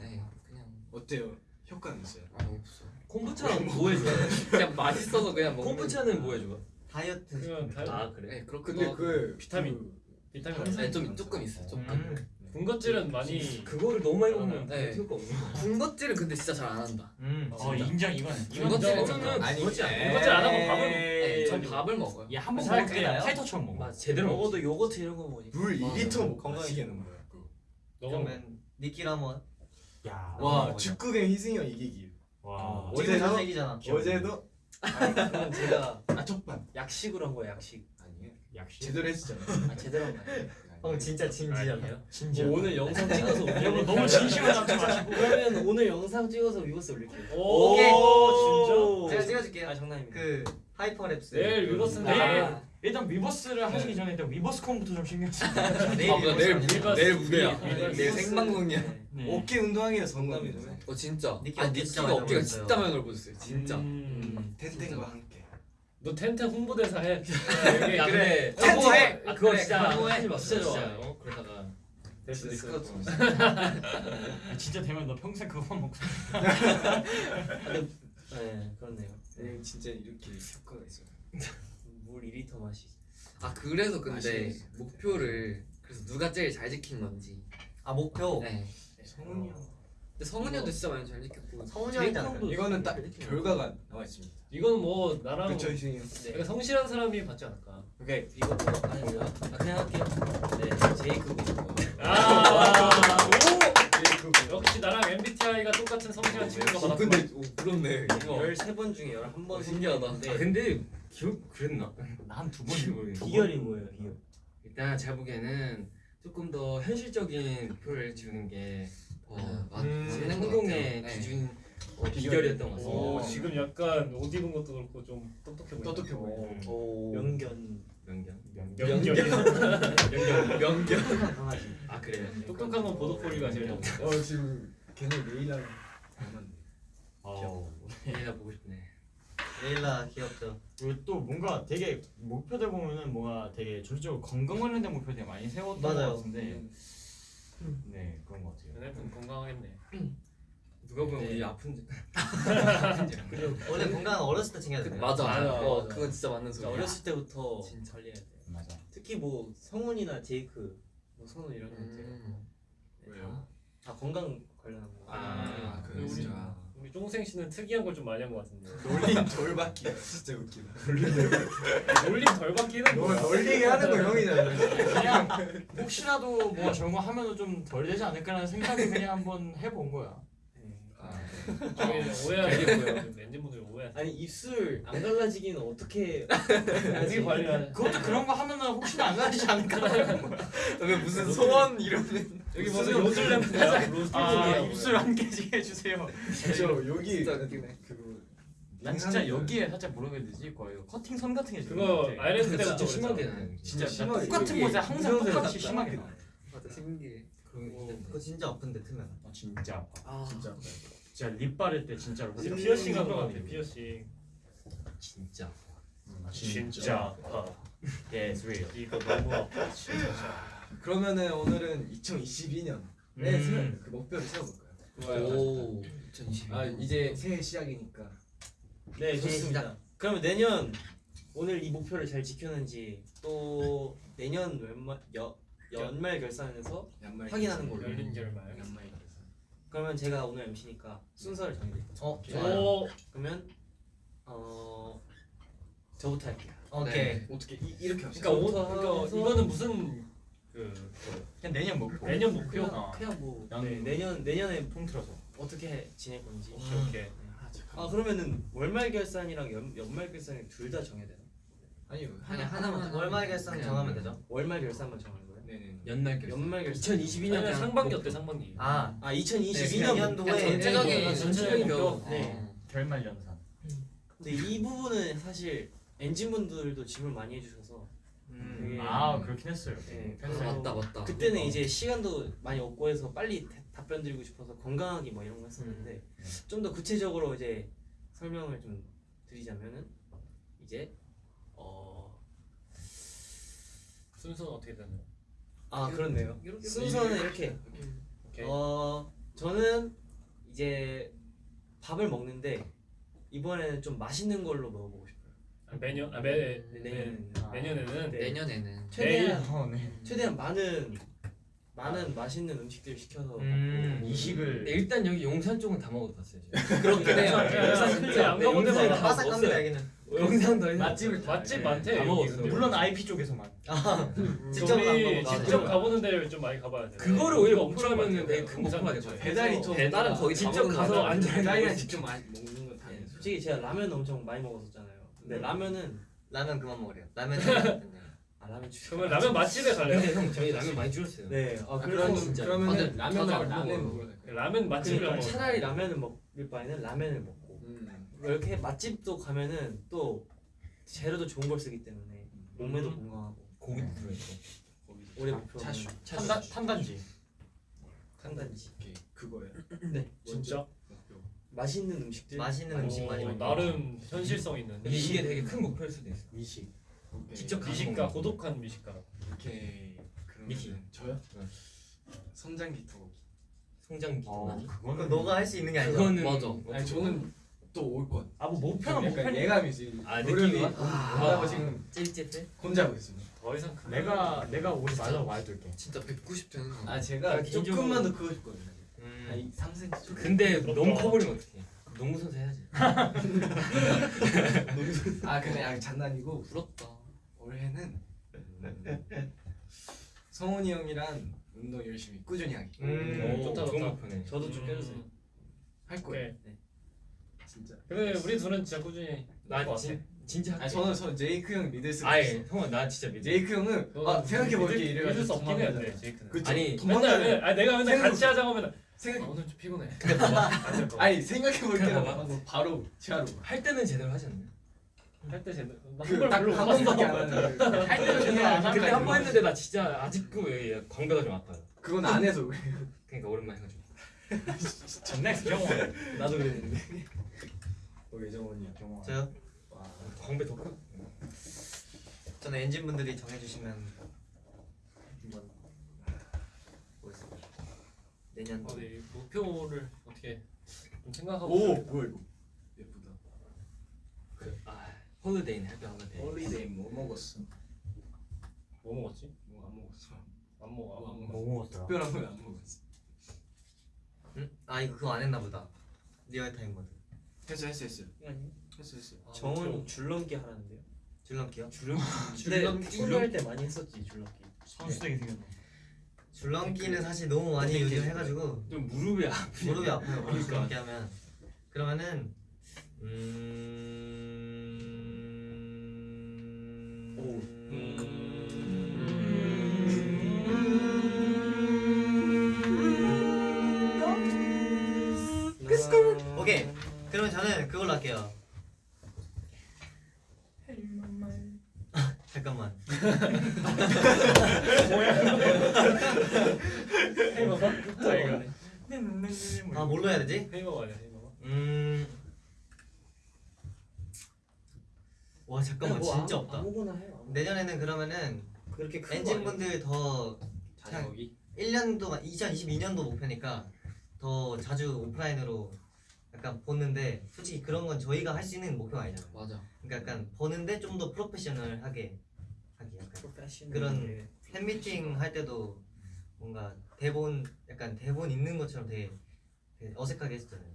네, 그냥 어때요? 효과는 있어요? 아 없어. 콤부차는 뭐 해줘? 그냥 맛있어서 그냥 먹는. 콤부차는 뭐 해줘? 다이어트. 그냥 다아 그래? 네, 그렇기도 근데 하고. 그 비타민. 비타민. 네, 좀 조금 있어, 조금. 음. 군것질은 많이 그거를 너무 많이 먹으면 네. 없는 거야. 군것질은 근데 진짜 잘 안 한다. 음. 어 인정 이건 군것질은. 좀. 아니? 군것질 안 하고 밥을 네, 전 밥을 먹어요. 얘한번 살 먹을 때? 파이터처럼 먹어 맞아 제대로 먹어. 먹어도 요거트 이런 거 먹으니까. 물 맞아. 2리터 먹고 건강하게 마시게는 거야. 그거. 너가 그러면 한번. 야 와. 축구경 희승이 형 이기기. 와 어제도- 어제도 얘기잖아. 어제도 제가 아 첫판 약식으로 한 거야 약식. 약시 제대로 했었잖아. 아 제대로 한거 아니에요? 형 진짜 진지하네요. 진짜 뭐 오늘 영상 찍어서 여러분 너무 진심을 담지 마시고 그러면 오늘 영상 찍어서 위버스 올릴게요. 오, 진짜? 제가 찍어줄게요. 아 장난입니다. 그 hyperlapse. 내일 위버스인데. 내일 일단 위버스를 하시기 전에 일단 위버스 콘부터 좀 신경 내일 아, 뭐야, 내일 무, 위버스. 내일 무대야. 위버스. 내일 생방송이야. 네. 어깨 운동하기가 정답이죠. 어 진짜. 아 니키가 어깨가. 진짜 많이 넓어졌어요. 진짜. 음. 텐텐과 함께. 너 텐텐 홍보대사 해. 그래. 홍보해. 아 그거 그래, 진짜 마. 진짜 좋아. 진짜 어 그러다가 됐어 됐어. 아, 진짜 되면 너 평생 그거만 먹고 네 그렇네요. 네, 진짜 이렇게 효과가 있어요. 물 2리터 마시. 아 그래서 근데. 목표를 그래서 누가 제일 잘 지킨 건지. 아 목표. 네. 성훈이 형. 근데 성훈이 형도 진짜 많이 잘 지켰고. 성훈이. 형도 이거는 딱 결과가 나와 있습니다. 이건 뭐 나랑 그렇죠 형. 약간 성실한 사람이 받지 않을까. 그러니까 이거 뭐 아니 뭐야? 아 그냥 할게요. 네 제이크고. 아, 오! 역시 나랑 MBTI가 똑같은 성실한 친구가 어, 받았구나. 근데 오, 그렇네. 이거 13번 중에 11번 어, 신기하다. 아 근데 기억 그랬나? 나한두 뭔지 번. 모르겠어. 비결이 뭐예요? 비결. 일단 제가 보기에는 조금 더 현실적인 목표를 지우는 게더 어, 맞- 음, 맞는 것 성공의. 기준 어, 비결이었던 것 같습니다. 오, 지금 약간 옷 입은 것도 그렇고 좀 똑똑해 보인다. 똑똑해 보여. 음. 오. 명견. 명견. 명견. 명견. 명견. 강아지. 아 그래요. 똑똑한 건 보도콜리가 제일 좋은데. 어 지금 걔네 레이랑 닮았네. 어. 얘가 보고 싶네. 레일라 귀엽죠. 그리고 또 뭔가 되게 목표들 보면은 뭔가 되게 전체적으로 건강 관련된 목표 되게 많이 세웠던 맞아요. 것 같은데 네 그런 것 같아요. 얘네는 건강하겠네. 누가 보면 네. 우리 아픈지. 원래 건강은 어렸을 때 챙겨야 그, 돼. 맞아. 맞아, 어, 맞아. 그건 진짜 맞는 소리 야. 어렸을 때부터 진짜. 관리해야 돼. 맞아. 특히 뭐 성훈이나 제이크, 뭐 선우 이런 애들 음. 왜요? 다 건강 관련한 거. 아, 그그 우리 진짜. 쫑생 씨는 특이한 걸 좀 많이 한 것 같은데. 놀림 돌받기가 진짜 웃기다. 놀림 덜 받기는 너 뭐야? 놀리게 하는 거 형이잖아. 그냥 혹시라도 뭐 저런 거 하면은 좀 덜 되지 않을까라는 생각이 그냥 한번 해본 거야. 네. 저기 오해하시고요. 엔진분들 오해. 아니 입술 안 갈라지기는 어떻게 어떻게 관리하냐? 그것도 그런 거 하면은 혹시나 안 가지지 않을까라는 거. 왜 무슨 소원 이러는 여기 무슨 램프야? 로즈 아. 입술 안 깨지게 해주세요. 진짜 여기 진짜 웃기네. 그거 난 진짜 여기에 살짝 뭐라 해야 되지? 거의 커팅 선 같은 게 그거 아이랜드 진짜 때부터 심하게. 나요. 진짜 심하게 똑같은 곳에 항상 똑같이. 심하게 나. 맞아 신기해. 그거 진짜 아픈데 트면. 아 진짜 아파. 아 진짜. 진짜 lip 바를 때 진짜로 진짜 한것 들어가는 같아. 거. 피어싱. 진짜. 음, 진짜 아파. Yes, real. 이거 너무 아파. 진짜. 그러면은 오늘은 2022년 네, 음. 그 목표를 세워볼까요? 오 2020. 아 이제 새해 시작이니까 네 좋습니다. 그러면 내년 오늘 이 목표를 잘 지켰는지 또 내년 연말 여, 연말 결산에서 연말 확인하는 걸로. 열린 결말. 연말 결산. 그러면 제가 오늘 MC니까 순서를 정해드릴게요. 어 좋아요. 오 그러면 어 저부터 할게요. 오케이. 네. 어떻게 이, 이렇게 합시다. 그러니까 오, 그러니까 이거는 무슨 그 그냥 내년 먹고. 내년 목표 그냥 어. 그냥 뭐 양- 네, 내년 내년에 통틀어서. 어떻게 지낼 건지. 이렇게 아 잠깐. 아 그러면은 월말 결산이랑 연, 연말 결산이 둘 다 정해야 되나? 아니요 아니 하나 하나만 월말 결산 정하면 되죠. 월말 결산만 정하는 거예요? 네네. 연말 결산. 연말 결산. 2022년 아니면 상반기 어때 상반기? 아아 네, 2022년 내년도에 전체적인 네, 전체적인 목표. 목표. 네. 어. 결말 연산. 근데 이 부분은 사실 엔진 분들도 질문 많이 해주셔서 음. 되게 아 그렇긴 했어요. 네, 아, 그래서 맞다 맞다. 그때는 이제 시간도 많이 없고 해서 빨리 대- 답변 드리고 싶어서 건강하기 뭐 이런 거 했었는데 좀더 구체적으로 이제 설명을 좀 드리자면은 이제 어 순서는 어떻게 되나요? 아 그렇네요. 이렇게 순서는 이렇게 오케이. 어 저는 이제 밥을 먹는데 이번에는 좀 맛있는 걸로 먹어보고 싶어요. 아, 매년 아매 네, 내년에는 아. 내년에는 네. 내년에는 최대한 어, 네. 최대한 많은 많은 맛있는 음식들 시켜서 음. 이식을 네, 일단 여기 용산 쪽은 다 먹어봤어요. 그렇긴 해요. 용산 근데 안 네, 가본 데가 다 없어요. 여기는. 용산도 맛집을 다- 맛집 네. 많대. 다. 먹었어. 물론 IP 쪽에서만. 직접 안 우리 직접. 가보는 데를 좀 많이 가봐야 돼. 그거를 오히려 목표로 하면 많대요. 되게 큰 목표가 될것 같아요. 배달이 또 배달은 거의 다 직접 가서. 앉아 배달이랑 직접 마- 먹는 건 다. 네, 솔직히 제가 라면 엄청 많이 먹었었잖아요. 근데 라면은 라면 그만 먹으래요. 라면. 아 라면 주. 그러면 라면 맛집에 갈래요? 근데 형 저희 라면 많이 줄였어요. 네. 아 아, 그래서 그러면 진짜. 그러면은 다들- 라면 라면 돼. 라면 맛집을 그러니까 먹어. 차라리 라면을 먹을 바에는 라면을 먹고 음. 이렇게 맛집도 가면은 또 재료도 좋은 걸 쓰기 때문에 몸에도 음. 건강하고 고기도 들어있고. 거기서 올해 아, 목표는 차슈. 탄단 탄단지. 탄단지. 오케이 그거예요. 네. 진짜? 목표. 맛있는 음식들. 맛있는 많이 음식 많이 오, 먹고. 나름 현실성 있는. 근데 이게 되게 큰 목표일 수도 있어. 미식. 오케이. 직접 미식가. 고독한 미식가. 오케이. 그러면 미키. 저요? 응. 성장기 토. 성장기. 어 그건 그거는 너가 할 수 있는 게 아니야. 그거는 맞아. 아니 저는 또 올 것. 아뭐 목표는 약간 목표니까. 예감이지. 아, 느낌이? 하다고 지금 찔찔해? 혼자 하고 있습니다. 더 이상 큰 내가 내가 오지 말라고 말해둘게. 진짜 190 되는 거. 아 제가 아, 조금만 더 크고 싶거든요. 음. 한 3cm 정도. 근데 부럽다. 너무 커버리면 어떡해. 농구 선수 해야지. 아 근데 아 장난이고 부럽다. 올해는 음, 성훈이 형이랑 운동 열심히 꾸준히 하기 음. 오, 좋다, 좋은 좋다. 목표네. 저도 좀 껴주세요. 음, 할 거예요. 오케이. 진짜. 그래 우리 둘은 진짜 꾸준히 할것 나 같아. 진, 진짜 할게. 아니 저는 저 제이크 형 믿을 수 아예. 형아 나 진짜 믿어. 제이크 형은 아 생각해 볼게 믿을- 이래가지고 믿을 수 없긴 도망가잖아요. 제이크는. 그쵸? 아니, 맨날 도망가는 아니 내가 맨날 같이 하자고 하면 아, 생각 오늘 좀 피곤해. 안될 거. 아니 생각해 볼게 그냥 봐봐. 하고 바로 치아로 할 때는 제대로 하지 않나요? 할 때 제대로 한걸 별로 그딱한 못 번밖에 봤어. 안 하는 할 때는 제대로 안 하는 근데 한번 했는데 나 진짜 아직도 여기 광배가 좀 아파요. 그건 안 해서 그래. 그러니까 오랜만에 해가지고. next 정원. 나도 그랬는데. 어 예정원이야. 정원. 저요? 와. 광배 더 크. 저는 엔진 분들이 정해주시면 한번 보겠습니다. 내년 어, 네, 목표를 어떻게 좀 생각하고. 오 뭐야 이거 예쁘다. 아 holiday는 happy holiday. holiday 뭐 먹었어? 뭐 먹었지? 뭐 안 먹었어. 안 먹어. 안뭐 먹어. 안뭐 먹었더라? 특별한 건 안 먹었어. 응? 아 이거 그거 안 했나 보다. real time mode. 했어 했어 했어. 아니. 했어 했어. 아, 정원 줄넘기 하라는데요. 줄넘기요? 줄넘기 할때 많이 했었지 줄넘기. 선수되게 생겼네. 줄넘기는 사실 너무 많이 요즘 해가지고 좀 무릎이 아프. 무릎이 아파요. 그러니까. 줄넘기 하면 그러면은 음. 음. 오케이. 그러면 저는 그걸로 할게요. 잠깐만. 자 이거. 아 뭘로 해야 되지? 헤이버거 아니야 헤이버거? 음. 와 잠깐만 뭐 진짜 아무- 없다. 아무거나 해요. 아무거나. 내년에는 그러면은 그렇게 큰 엔진. 분들 더 자전거기. 1년 동안 2022년도 목표니까 더 자주 오프라인으로 약간 보는데 솔직히 그런 건 저희가 할 수 있는 목표가 아니잖아요. 맞아. 그러니까 약간 보는데 좀 더 프로페셔널하게 하기 약간 프로페셔널. 그런 팬미팅 할 때도 뭔가 대본 약간 대본 있는 것처럼 되게, 되게 어색하게 했었잖아요.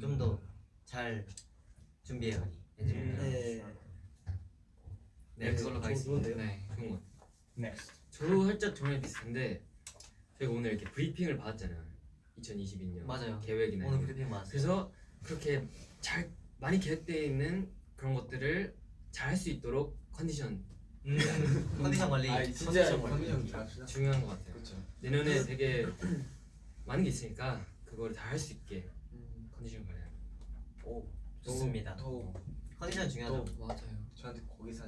좀 더 잘 준비해가기. 네. 네, 네, 그걸로 가겠습니다. 좋은데요? 네. 좋은 것 next. 저도 살짝 종이 비슷한데 저희가 오늘 이렇게 브리핑을 받았잖아요. 2022년 맞아요. 계획이나 오늘. 브리핑 많았어요. 그래서 그렇게 잘 많이 계획되어 있는 그런 것들을 잘 할 수 있도록 컨디션 음, 컨디션 관리. 아 진짜 컨디션 관리. 중요한 것 같아요. 그렇죠. 내년에 되게 많은 게 있으니까 그거를 다할 수 있게 음. 컨디션 관리. 오. 좋습니다. 더 컨디션 중요하죠. 맞아요. 저한테 고기. 네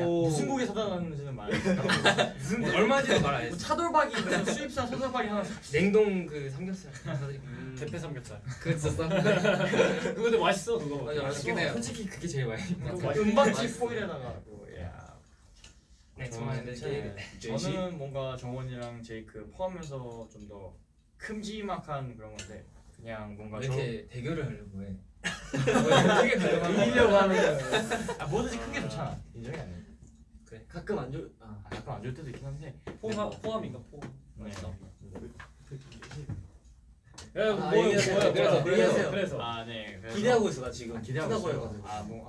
야, 무슨 고기 사다 놨는지는 말해줄까? 무슨 뭐 얼마인지도 말안뭐 했어. 차돌박이 무슨 수입산 차돌박이 하나 사. 냉동 그 삼겹살 사드릴게요. 대패 삼겹살. 그거 진짜. 그거 근데 맛있어 그거. 맞아 맛있긴. 해요. 솔직히 그게 제일 그 맛있- 은박지 포일에다가 뭐 야. 네 저는 이제 저는 뭔가 정원이랑 제이크 포함해서 좀 더 큼지막한 그런 건데 그냥 뭔가 왜저 이렇게 대결을 하려고 해? 크게 이기려고 하는 아 뭐든지 큰 게 좋잖아 인정이 아니야 그래. 가끔 안 좋. 아. 아, 약간 안 좋을 때도 있긴 한데 포함 포함인가 포함. 네. 맛있다. 아, 야, 뭐 얘기하세요. 뭐야 그래서. 그래서. 그래서. 아 네 그래서 기대하고 있어 나 지금. 기대하고 크다고 있어요 해가지고. 아 뭐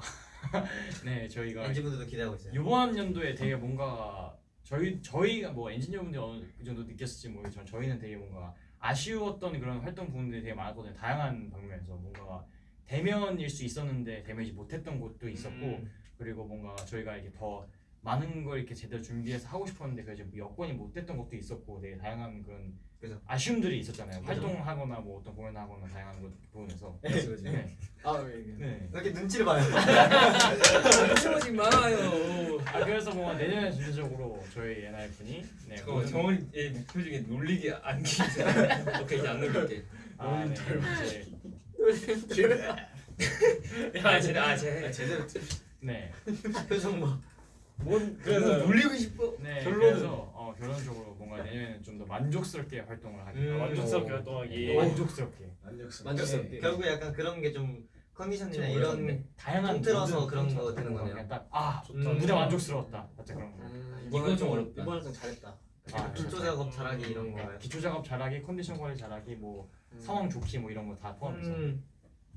네 저희가 엔지분들도 기대하고 있어요. 이번 연도에 되게 뭔가 저희 저희가 뭐 엔지니어분들 어느 정도 느꼈을지 모르겠지만 저희는 되게 뭔가 아쉬웠던 그런 활동 부분들이 되게 많았거든요. 다양한 방면에서 뭔가 대면일 수 있었는데 대면이지 못했던 곳도 있었고 음. 그리고 뭔가 저희가 이렇게 더 많은 걸 이렇게 제대로 준비해서 하고 싶었는데 그게 좀 여건이 못 됐던 것도 있었고 되게 다양한 그런 그죠. 아쉬움들이 있었잖아요. 그죠. 활동하거나 뭐 어떤 공연하거나 다양한 것 부분에서 그렇지 그렇지. 네. 아 왜? 네. 왜 이렇게 눈치를 봐요? 춤하지 마요. 아 그래서 뭔가 내년에 전체적으로 저희 NR 분이 네, 저 오늘- 정원의 목표 중에 놀리기 안기. 오케이 이제 안 놀릴게. 아, 네. 이제 아 제, 아 제. 제대로 네. 표정 봐. 뭔 그래서 놀리고 싶어. 네. 결론은- 그래서 어, 결론적으로 뭔가 내년에는 좀 더 만족스럽게 활동을 하기. 음, 만족스럽게 어, 활동하기. 만족스럽게. 만족스럽게. 만족스럽게. 결국 약간 그런 게 좀 컨디션이나 좀 이런. 다양한 통틀어서 모든 그런 거 되는 그런 거네요. 딱 아, 좋다. 무대 만족스러웠다. 살짝 그런 거. 음, 이거 좀 어렵다. 이번 활동 잘했다. 아, 기초 작업 잘하기 이런 거. 기초 작업 잘하기, 컨디션 관리 잘하기, 뭐 상황 좋기 뭐 이런 거 다 포함해서. 음,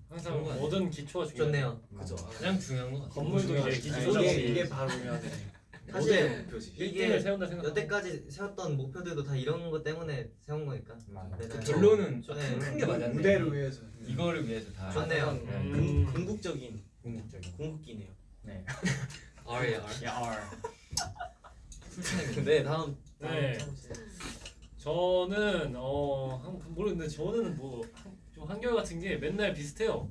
항상? 모든 기초가 중요해. 좋네요. 그죠. 가장 중요한 거 같아. 건물도 이제 아, 기초 이게 작업이 이게 바로 연애. 사실 목표지. 이게 1등을 세운다 생각. 여태까지 세웠던 목표들도 다 이런 거 때문에 세운 거니까. 맞아. 네, 네. 결론은 네. 큰게 맞았네. 무대를 위해서. 이거를 위해서 다. 좋네요. 음. 궁극적인 궁극적인. 궁극기네요. 네. R이야 R. 네 다음. 네. 저는 어 한- 모르겠는데 저는 뭐 좀 한결 같은 게 맨날 비슷해요.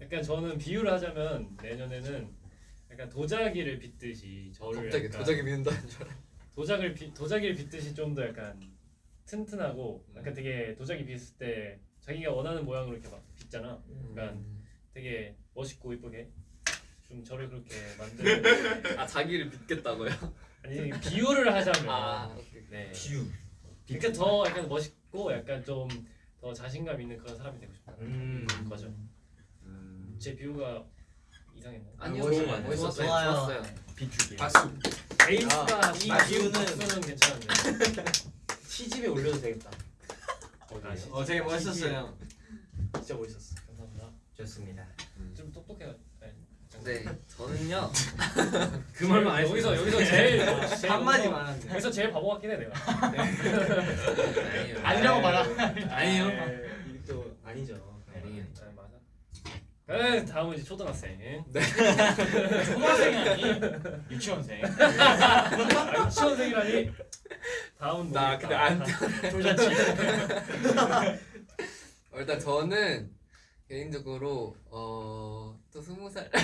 약간 저는 비유를 하자면 내년에는 약간 도자기를 빚듯이 저를 갑자기 도자기 믿는다는 줄 알아. 도자기를 빚 도자기를 빚듯이 좀 더 약간 튼튼하고 약간 되게 도자기 빚을 때 자기가 원하는 모양으로 이렇게 막 빚잖아. 약간 되게 멋있고 이쁘게 좀 저를 그렇게 만드는 아 자기를 믿겠다고요? 아니 비유를 하자면 아. 네. 비유. 그러니까 더 약간 멋있고 약간 좀 더 자신감 있는 그런 사람이 되고 싶다. 음. 거죠. 음. 제 비유가 이상했나요? 아니요 좋은 거 아니에요? 멋있었어요. 좋아요. 좋았어요. 비추기. 박수. 베이스가 이 아, 비유는 비유는- 박수는 괜찮은데. 시집에 올려도 되겠다. 아, 진짜 어 되게 멋있었어요. 진짜 멋있었어. 감사합니다. 좋습니다. 좀 똑똑해요. 네 저는요. 그 말만 안. 여기서 여기서 제일 제일 한마디만 하는데. 여기서 제일 바보 같긴 해 내가. 아니에요. 아니라고 말아. 아니에요. 이게 또 아니죠. 아니에요. 네, 맞아. 네, 다음은 이제 초등학생. 초등학생이 아니 유치원생. 아, 유치원생이라니. 다음은 나 모르겠다. 근데 안 조자치. 어, 일단 저는 개인적으로 어 또 스무 살. 왜?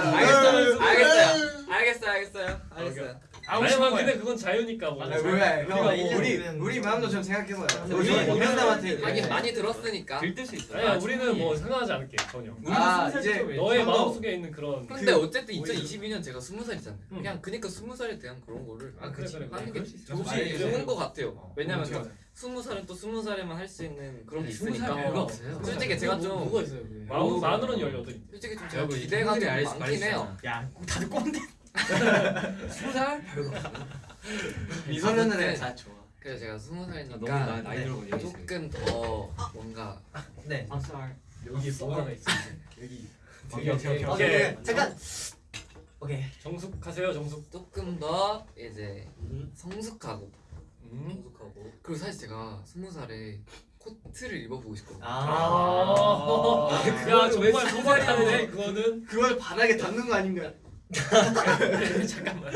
알겠어요. 알겠어요. 알겠어요. 알겠어요. 알겠어요. 아니 거야. 근데 그건 자유니까 뭐. 아니 뭐야 형 우리 우리 마음도 좀 생각해봐요. 우리 이명남한테 하긴 많이 들었으니까. 들뜰 수 있어. 아니야 우리는 뭐 상관하지 않을게 전혀. 아 이제 너의 좀 더- 마음 속에 있는 그런. 근데 그- 어쨌든 2022년 제가 스무 살이잖아요. 응. 그냥 그니까 스무 살에 대한 그런 거를 아, 그래, 그래, 그래. 하는 게수 있어. 좋은 거 같아요. 어, 왜냐면 스무 살은 또 스무 살에만 할 수 있는 그런 게 있으니까. 없어요. 솔직히 제가 좀 뭐가 있어요? 그게? 마음 만으로는 열여덟. 솔직히 좀 제가 기대가 좀 많긴. 해요. 야 다들 꼰대. 스무 살 별거 없어요. 미소년은 아무튼 다 좋아. 그래서 제가 스무 아, 살이니까 나, 나이 네. 조금 더 뭔가 네. 여기 뭐가 있어. 여기 오케이 오케이. 오케이. 잠깐. 오케이. 정숙하세요 정숙. 조금 더 이제 성숙하고 음. 성숙하고 그리고 사실 제가 스무 살에 코트를 입어보고 싶거든요. 아. 아. 야 정말 소말이네 그거는. 그걸 바닥에 닿는 거 아닌가? 잠깐만.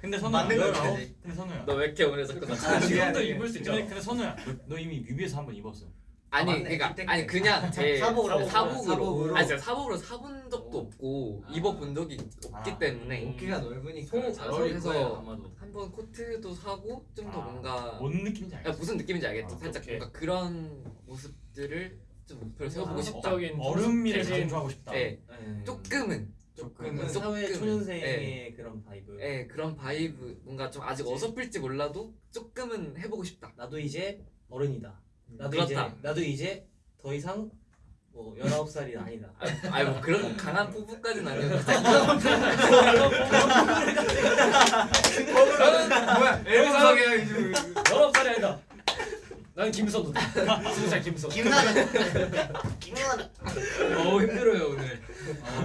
근데 선우야. 맞는 거 너- 같은데. 근데 선우야. 너 왜 이렇게 오늘 자꾸 나 아, 지금도. 입을 수 있잖아. 근데, 선우야. 너, 너 이미 뮤비에서 한 번 입었어. 아니 맞네. 그러니까 아니. 그냥 제 사복으로. 사복으로 사복으로. 아니 제가 사복으로 사본 적도 없고 입어본 적이 없기 아. 때문에 어깨가 넓으니까 소- 잘 아마도. 한번 코트도 사고 좀더 아, 뭔가 뭔 느낌인지 야, 알겠어. 무슨 느낌인지 알겠죠? 아, 살짝 오케이. 뭔가 그런 모습들을 좀 목표로 세워보고 아, 싶다. 어른미를 강조하고 싶다. 네, 네. 조금은 조금. 조금. 사회. 초년생의 그런 vibe. 예 그런 vibe 뭔가 좀 아직 어설플지 몰라도 조금은 해보고 싶다. 나도 이제 어른이다. 나도 그렇다. 이제 나도 이제 더 이상 뭐 19살이 아니다. 아니 뭐 그런 강한 포부까지는 아니어도 뭐야 앨범 소개야 이제. 열아홉 살이 아니다. 나는 김선우다. 살 김선우. 김나는. 김나는. 어우 힘들어요 오늘.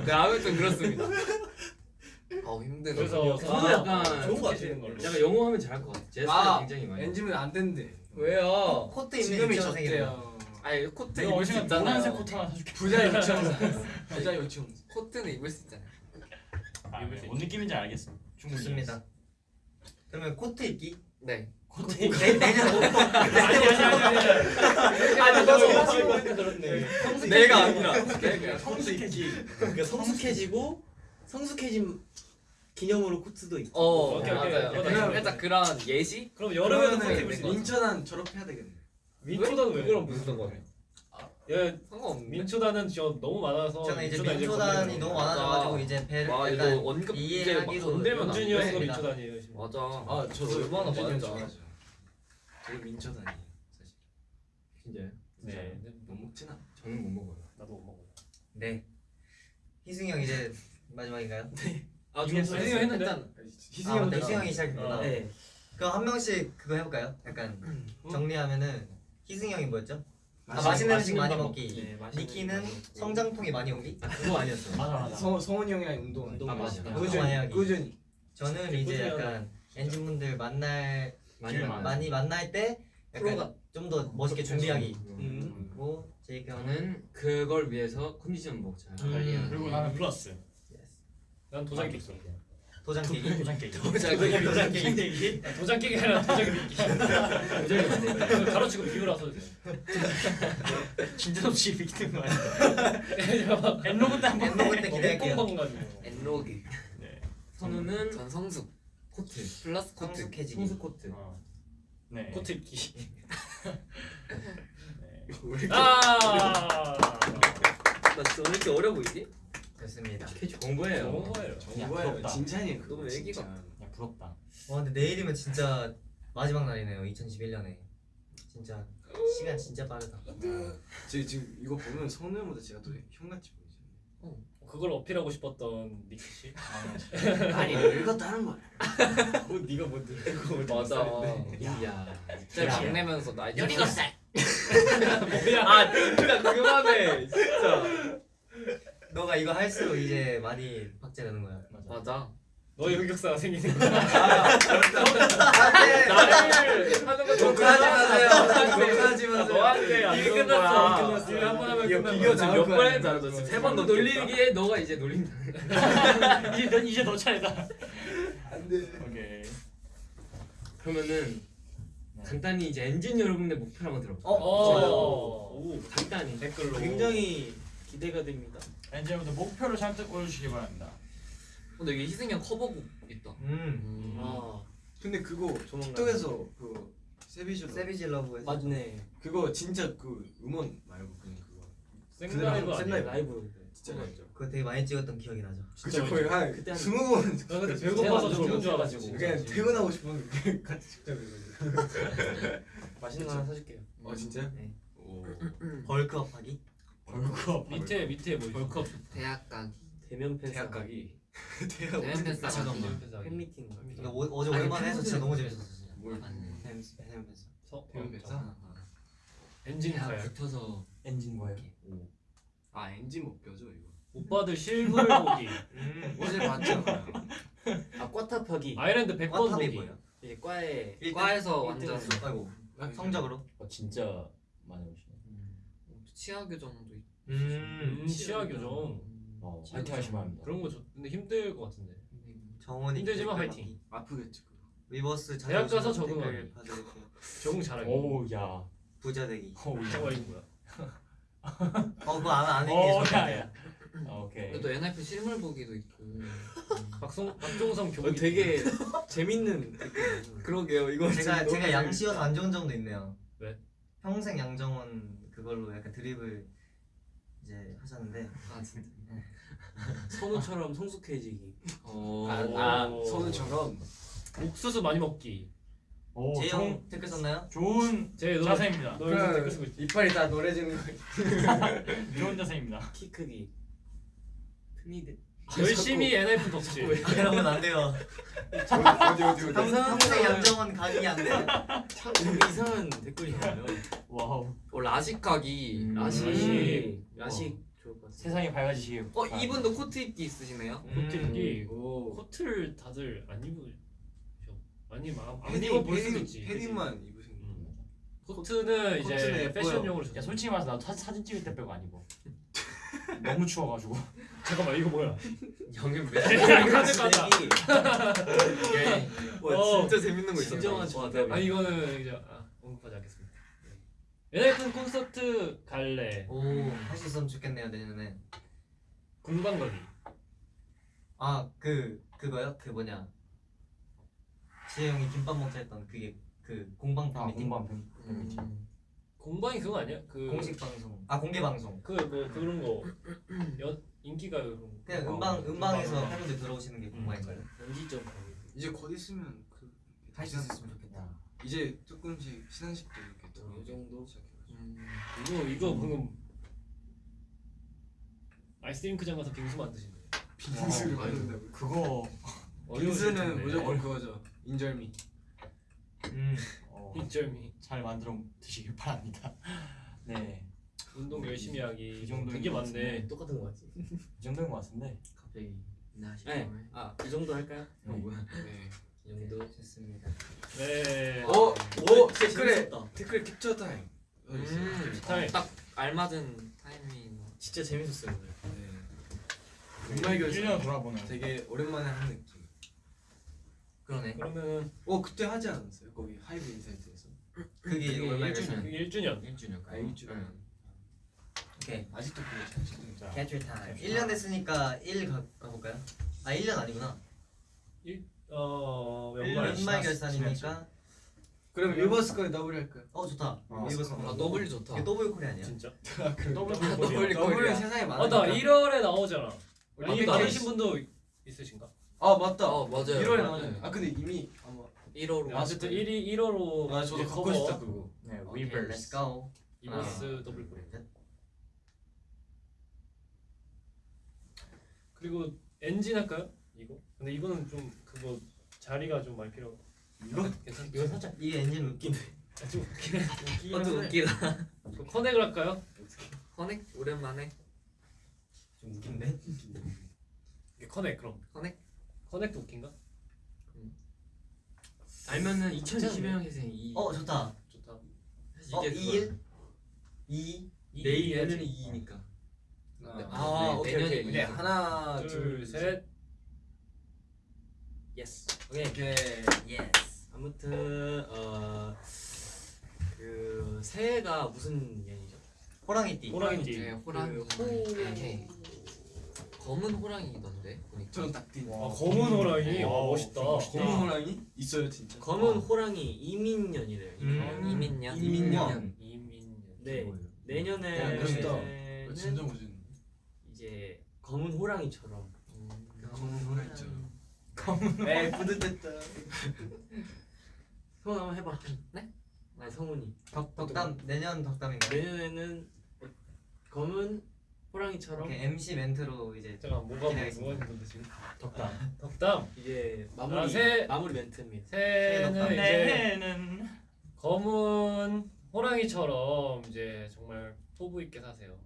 네 아무튼 그렇습니다. 어 힘들어. 그래서 저도 선우야, 약간 좋은 거 같은 걸로. 약간 영어 하면 잘할 것 같아. 제스처 아 굉장히 많이. 엔지면 안 된대. 왜요? 코트 입는 지금이. 졌대요. 아니 코트 내가 입을 수 있잖아요. 노란색 코트 하나 사줄게. 부자 유치원. 부자 유치원. 코트는 입을 수 있잖아요. 아, 네. 뭔 느낌인지 알겠어. 충분히. 좋습니다. 그러면 코트 입기. 네. 내- 아니. 내가 아니라. 성숙해지. 그러니까 성숙해지고 성숙해진 기념으로 코트도 있고. 어 오케이, 오케이. 맞아요. 그러다 그냥 그러다. 살짝 그런 예시? 그럼 여름에도 입을 수 있어. 민초단 졸업해야 되겠네. 민초단 왜? 그거랑 무슨 상관이야? 야 상관없는데. 민초단은 저 너무 많아서 저는 이제 민초단 민초단이 너무. 많아져가지고 이제 배를 와 약간 이거 언급 이해하기로 연준이 형도 돼. 민초단이에요. 맞아. 아 저도 얼마나 형 많은지 좋아하죠. 저도 민초단이에요 사실. 진짜요? 네. 못 먹진 않아. 저는 못 먹어요. 나도 못 먹어. 네. 희승이 형 이제 마지막인가요? 아, 이게 저 희승이 형 했는데? 희승이 아, 형. 희승이 형이 시작했구나. 네. 그럼 한 명씩 그거 해볼까요? 약간 정리하면은 희승이 형이 뭐였죠? 아, 맛있는- 음식 많이 밥 먹기. 네, 니키는 거 먹고. 성장통이 많이 오기. 아 그거 아니었어. 맞아 맞아. 성 성훈이 형이랑 운동. 운동 아, 맞아. 꾸준히. 꾸준히. 저는 이제 약간 엔진분들 만날 많이. 많이 만날 때 약간 좀 더 멋있게 준비하기. 음. 그리고 제이크 형은 저는 그걸 위해서 컨디션 먹자. 음. 관리하는. 그리고 나는 플러스. 난 도장 깨기. 도장 깨기. 도장 깨기. 도장 도장 도장 깨기. 깨기. 도장 깨기 아니라 도장 믿기. 괄호치고 비우라서 이제. 진짜 없이 비키는 거 아니야? 엔로그 때 한번. 엔로그 때 기대할게요. 엔로그. 네. 선우는 전 성숙. 코트. 플러스 코트. 성숙해지기. 성숙 코트. 어. 네. 코트 입기. 네. 아. 나 진짜 왜 이렇게 어려 보이지? 거예요. 야, 뭐예요? 부럽다. 진찬이 그거 너무 애기 진짜. 야 부럽다. 와 근데 내일이면 진짜 마지막 날이네요. 2021년에. 진짜 시간 진짜 빠르다. 저 지금 이거 보면 성훈 형보다 제가 더 형같이 보이죠. 그걸 어필하고 싶었던 니키 씨. 아니 늙었다는 말. 뭐 네가 뭐 늙고 맞아. 야. 진짜 막 내면서 나 열일곱 열일곱 살. 뭐야? 아 진짜 그만해. 진짜. 너가 이거 할수록 이제 많이 박제되는 거야. 맞아. 맞아. 너의 흑역사가 생기는 거야. 안돼. 나를 하는 거 욕하지 마세요. 욕하지 마세요. 너한테 좋은 끝났어. 거야. 끝났어. 이거 한번 하면 끝난 비교 거야. 나올 몇 거야, 번 이거. 했는지 알아? 너 세번 너 놀리기에 너가 이제 놀린다. 이제 너 이제 너 차례다. 안 돼. 오케이. 그러면은 간단히 이제 엔진 여러분의 목표를 한번 들어볼게요. 어. 오, 간단히. 댓글로. 굉장히 기대가 됩니다. 이제부터 목표를 잔뜩 올려주시기 바랍니다. 근데 여기 희승이 형 커버곡 있다. 음. 아 근데 그거. 틱톡에서 그 Savage Savage Love에서 맞네. 그거 진짜 그 음원 말고 그냥 그거 생라이브 아니에요? 라이브. 진짜 알죠. 그거 되게 많이 찍었던 기억이 나죠. 그쵸 거의 한 그때 한- 스무 번나 근데 배고파서 죽은 줄 알아가지고. 그냥 퇴근하고 싶었는데 같이 직접 해가지고. 맛있는 거 하나 사줄게요. 어 진짜? 네. 오. 벌크업 하기. 벌크업 밑에 밑에 뭐 있어? 벌크업. 대학 가기. 대면 팬사. 대학 가기. 대학 대면 팬사 가기. 잠깐만. 팬미팅. 근데 오, 어제 아니, 오랜만에 해서 진짜 너무 재밌었어. 진짜. 뭘 맞네. 팬 팬- 팬- 서 대면 팬사? 엔진 가야. 붙어서 엔진 거예요. 아 엔진 못 껴줘 이거. 오빠들 실물 보기. 음. 어제 봤잖아요. 아 꽈탑하기. 아일랜드 100번 꽈탑이 보기. 뭐예요? 이제 과에? 과에서 완전. 아이고 성적으로. 어, 진짜 많이 오시네. 치아 교정도. 음. 음, 치아 교정. 어, 화이팅 하시기 바랍니다. 그런 거 좋. 근데 힘들 것 같은데. 정원이 힘들지만. 받기. 아프겠지 그거. 위버스 대학 가서 받을게요. 적응 잘하기. 오우 야. 부자 되기. 저거 이거 뭐야? 어 그거 안 하는 게오 좋아. 야 야. 아, 오케이. 또 NF 실물 보기도 있고. 박송 박종성. 어, 되게 재밌는. 그러게요. 이거 제가 제가 양씨여서 안 좋은 점도 있네요. 왜? 평생 양정원 그걸로 약간 드립을 이제 하셨는데 아 진짜. 선우처럼 성숙해지기. 어. 아, 아 선우처럼. 옥수수 많이 먹기. 오, 재영 댓글 썼나요? 좋은 제 너, 자세입니다. 너 요즘 댓글 쓰고 있지? 이빨이 다 노래지는 거. 좋은 자세입니다. 키 크기. 트니드. 열심히 NF 덕질. 여러분 안 돼요. 어디 어디 어디. 평, 평생 양정원 각이 안 돼. 참 이상한 댓글이네요. 와우. 어 라식 가기. 음. 라식. 음. 라식 것 같아요. 세상이 밝아지시길. 어 이분도 코트 입기 있으시네요. 코트 입기. 오. 코트를 다들 안 입으셔. 아니 안 패딩 입어 볼 수도 있지. 패딩만 입으신 거. 음. 코트는 이제. 패션용으로 야. 솔직히 말해서 나도 사, 사진 찍을 때 빼고 안 입어. 너무 추워가지고. 잠깐만 이거 뭐야? 카드 까다. 와 어. 진짜 재밌는 거 있었다. 진정한. 아 이거는 이제 아, 언급하지 않겠습니다. NF 콘서트 갈래. 오할 수 있으면 좋겠네요 내년에. 공방 가기. 아그 그거요? 그 뭐냐? 지혜 형이 김밥 먹자 했던 그게 그 공방 아 미팅 공방 팬. 음. 공방이 그거 아니야? 그 공식 방송. 아 공개 방송. 그 뭐 그런 거 연, 인기가 그런 거. 그냥 어, 음방 음방에서 음방. 팬분들 들어오시는 게 공방인가요? 연기점 가기. 이제 곧 있으면 그할수 있었으면 좋겠다. 이제 조금씩 시상식도 이렇게 이 들어오고 정도? 시작해가지고. 음. 이거 이거 방금 아이스크림크장 가서 빙수 만드시네. 빙수를 어, 만든다고. 그거. 빙수는 무조건 그거죠. 인절미. 음. 어, 인절미. 잘 만들어 드시길 바랍니다. 네, 운동 열심히 하기. 이 정도인 되게 것 많네. 똑같은 거 같지? 이 정도인 것 같은데. 갑자기 나 네. 아, 이 정도 할까요? 어 뭐야? 네. 이 정도. 좋습니다. 네. 오, 오 댓글에 재밌었다. 댓글 캡처 타임. 있어요. 음. 타임. 딱 알맞은 타이밍. 진짜 재밌었어요 오늘. 네. 정말 결 1년 돌아보는. 되게 오랜만에 한 느낌. 그러네. 그러면 어 그때 하지 않았어요? 거기 하이브 인사이트에서. 그게 일주년. 전에. 그게 1주년. 1주년. 아 일주일. 오케이. 아직도 그거 잘 지금. 캡처 타임. 1년 됐으니까 1 가, 가볼까요? 아 1년 아니구나. 어 연말, 연말 결산이니까. 그럼 리버스 거에 더블 할까요? 어 좋다. 어, 이거 아 더블 좋다. 이게 더블 콜이 아니야? 진짜. 더블 더블 더블. 콜. 더블은 세상에 많으니까. 맞다 1월에 나오잖아. 우리 이미 이거 나오신 분도 있으신가? 아 맞다. 어 맞아요. 1월에 나오잖아요. 아 근데 이미 아마 1월로. 네, 어쨌든 1위 1월로 아 저도 갖고 싶다 그거. 네, 리버스. let's go. 이버스 더블 콜. 그리고 엔진 할까요? 이거? 근데 이거는 좀 그거 자리가 좀 많이 필요. 이거? 괜찮? 이거 살짝 이게 엔진 웃긴데. 좀 웃기네. 그것도 웃기다. 그럼 커넥을 할까요? 커넥 오랜만에. 좀 웃긴데. 이게 커넥 그럼. 커넥? 커넥도 웃긴가? 알면은 2021년 회생 이어 좋다. 좋다. 어 이게 2일 2 내일. 내년이 2이니까 아 네, 오케이 내년에 오케이. 네 이거. 하나 둘, 셋. 예스. 오케이. 오케이. 예스. 아무튼 어 그 새해가 무슨 년이죠? 호랑이띠. 호랑이띠. 네, 호랑이. 그 호. 오케이. 검은 호랑이던데 보니까. 저는 딱 뛴. 아 검은 호랑이 와 와, 멋있다. 검은 호랑이 있어요 진짜. 검은 호랑이 이민년이래요. 음. 이민년. 이민년. 이민년. 네. 야, 내년에는 멋있다. 진짜 멋있는. 이제 검은 호랑이처럼 검은 호랑이 있죠. 에이 뿌듯했다. 성훈 한번 해봐. 네? 아니 성훈이. 덕 덕담 내년 덕담인가? 내년에는 검은 호랑이처럼 이렇게 MC 멘트로 이제 잠깐 뭐가 뭐- 기대하겠습니다. 뭐가 있는데 지금? 덕담. 덕담. 이제 마무리 아, 새- 마무리 멘트입니다. 새해는 덕담. 이제 내는 검은 호랑이처럼 이제 정말 포부 있게 사세요.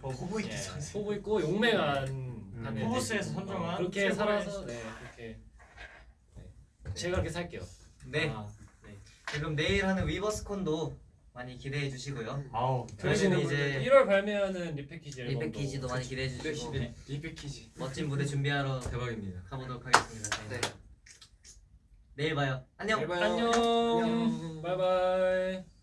포부 있게 포부 있고 용맹한 음. 포브스에서 선정한 그렇게 최고의 살아서 네 그렇게 네. 제가 그렇게 살게요. 네. 아, 네. 그럼 내일 하는 위버스콘도 많이 기대해 주시고요. 아우 저희는 이제 이제 1월 발매하는 리패키지 앨범도 리패키지도 많이 기대해 주시고 네. 리패키지. 멋진 무대 준비하러 대박입니다. 가보도록 하겠습니다. 네. 내일 봐요. 안녕. 내일 봐요. 안녕. 안녕. 바이바이.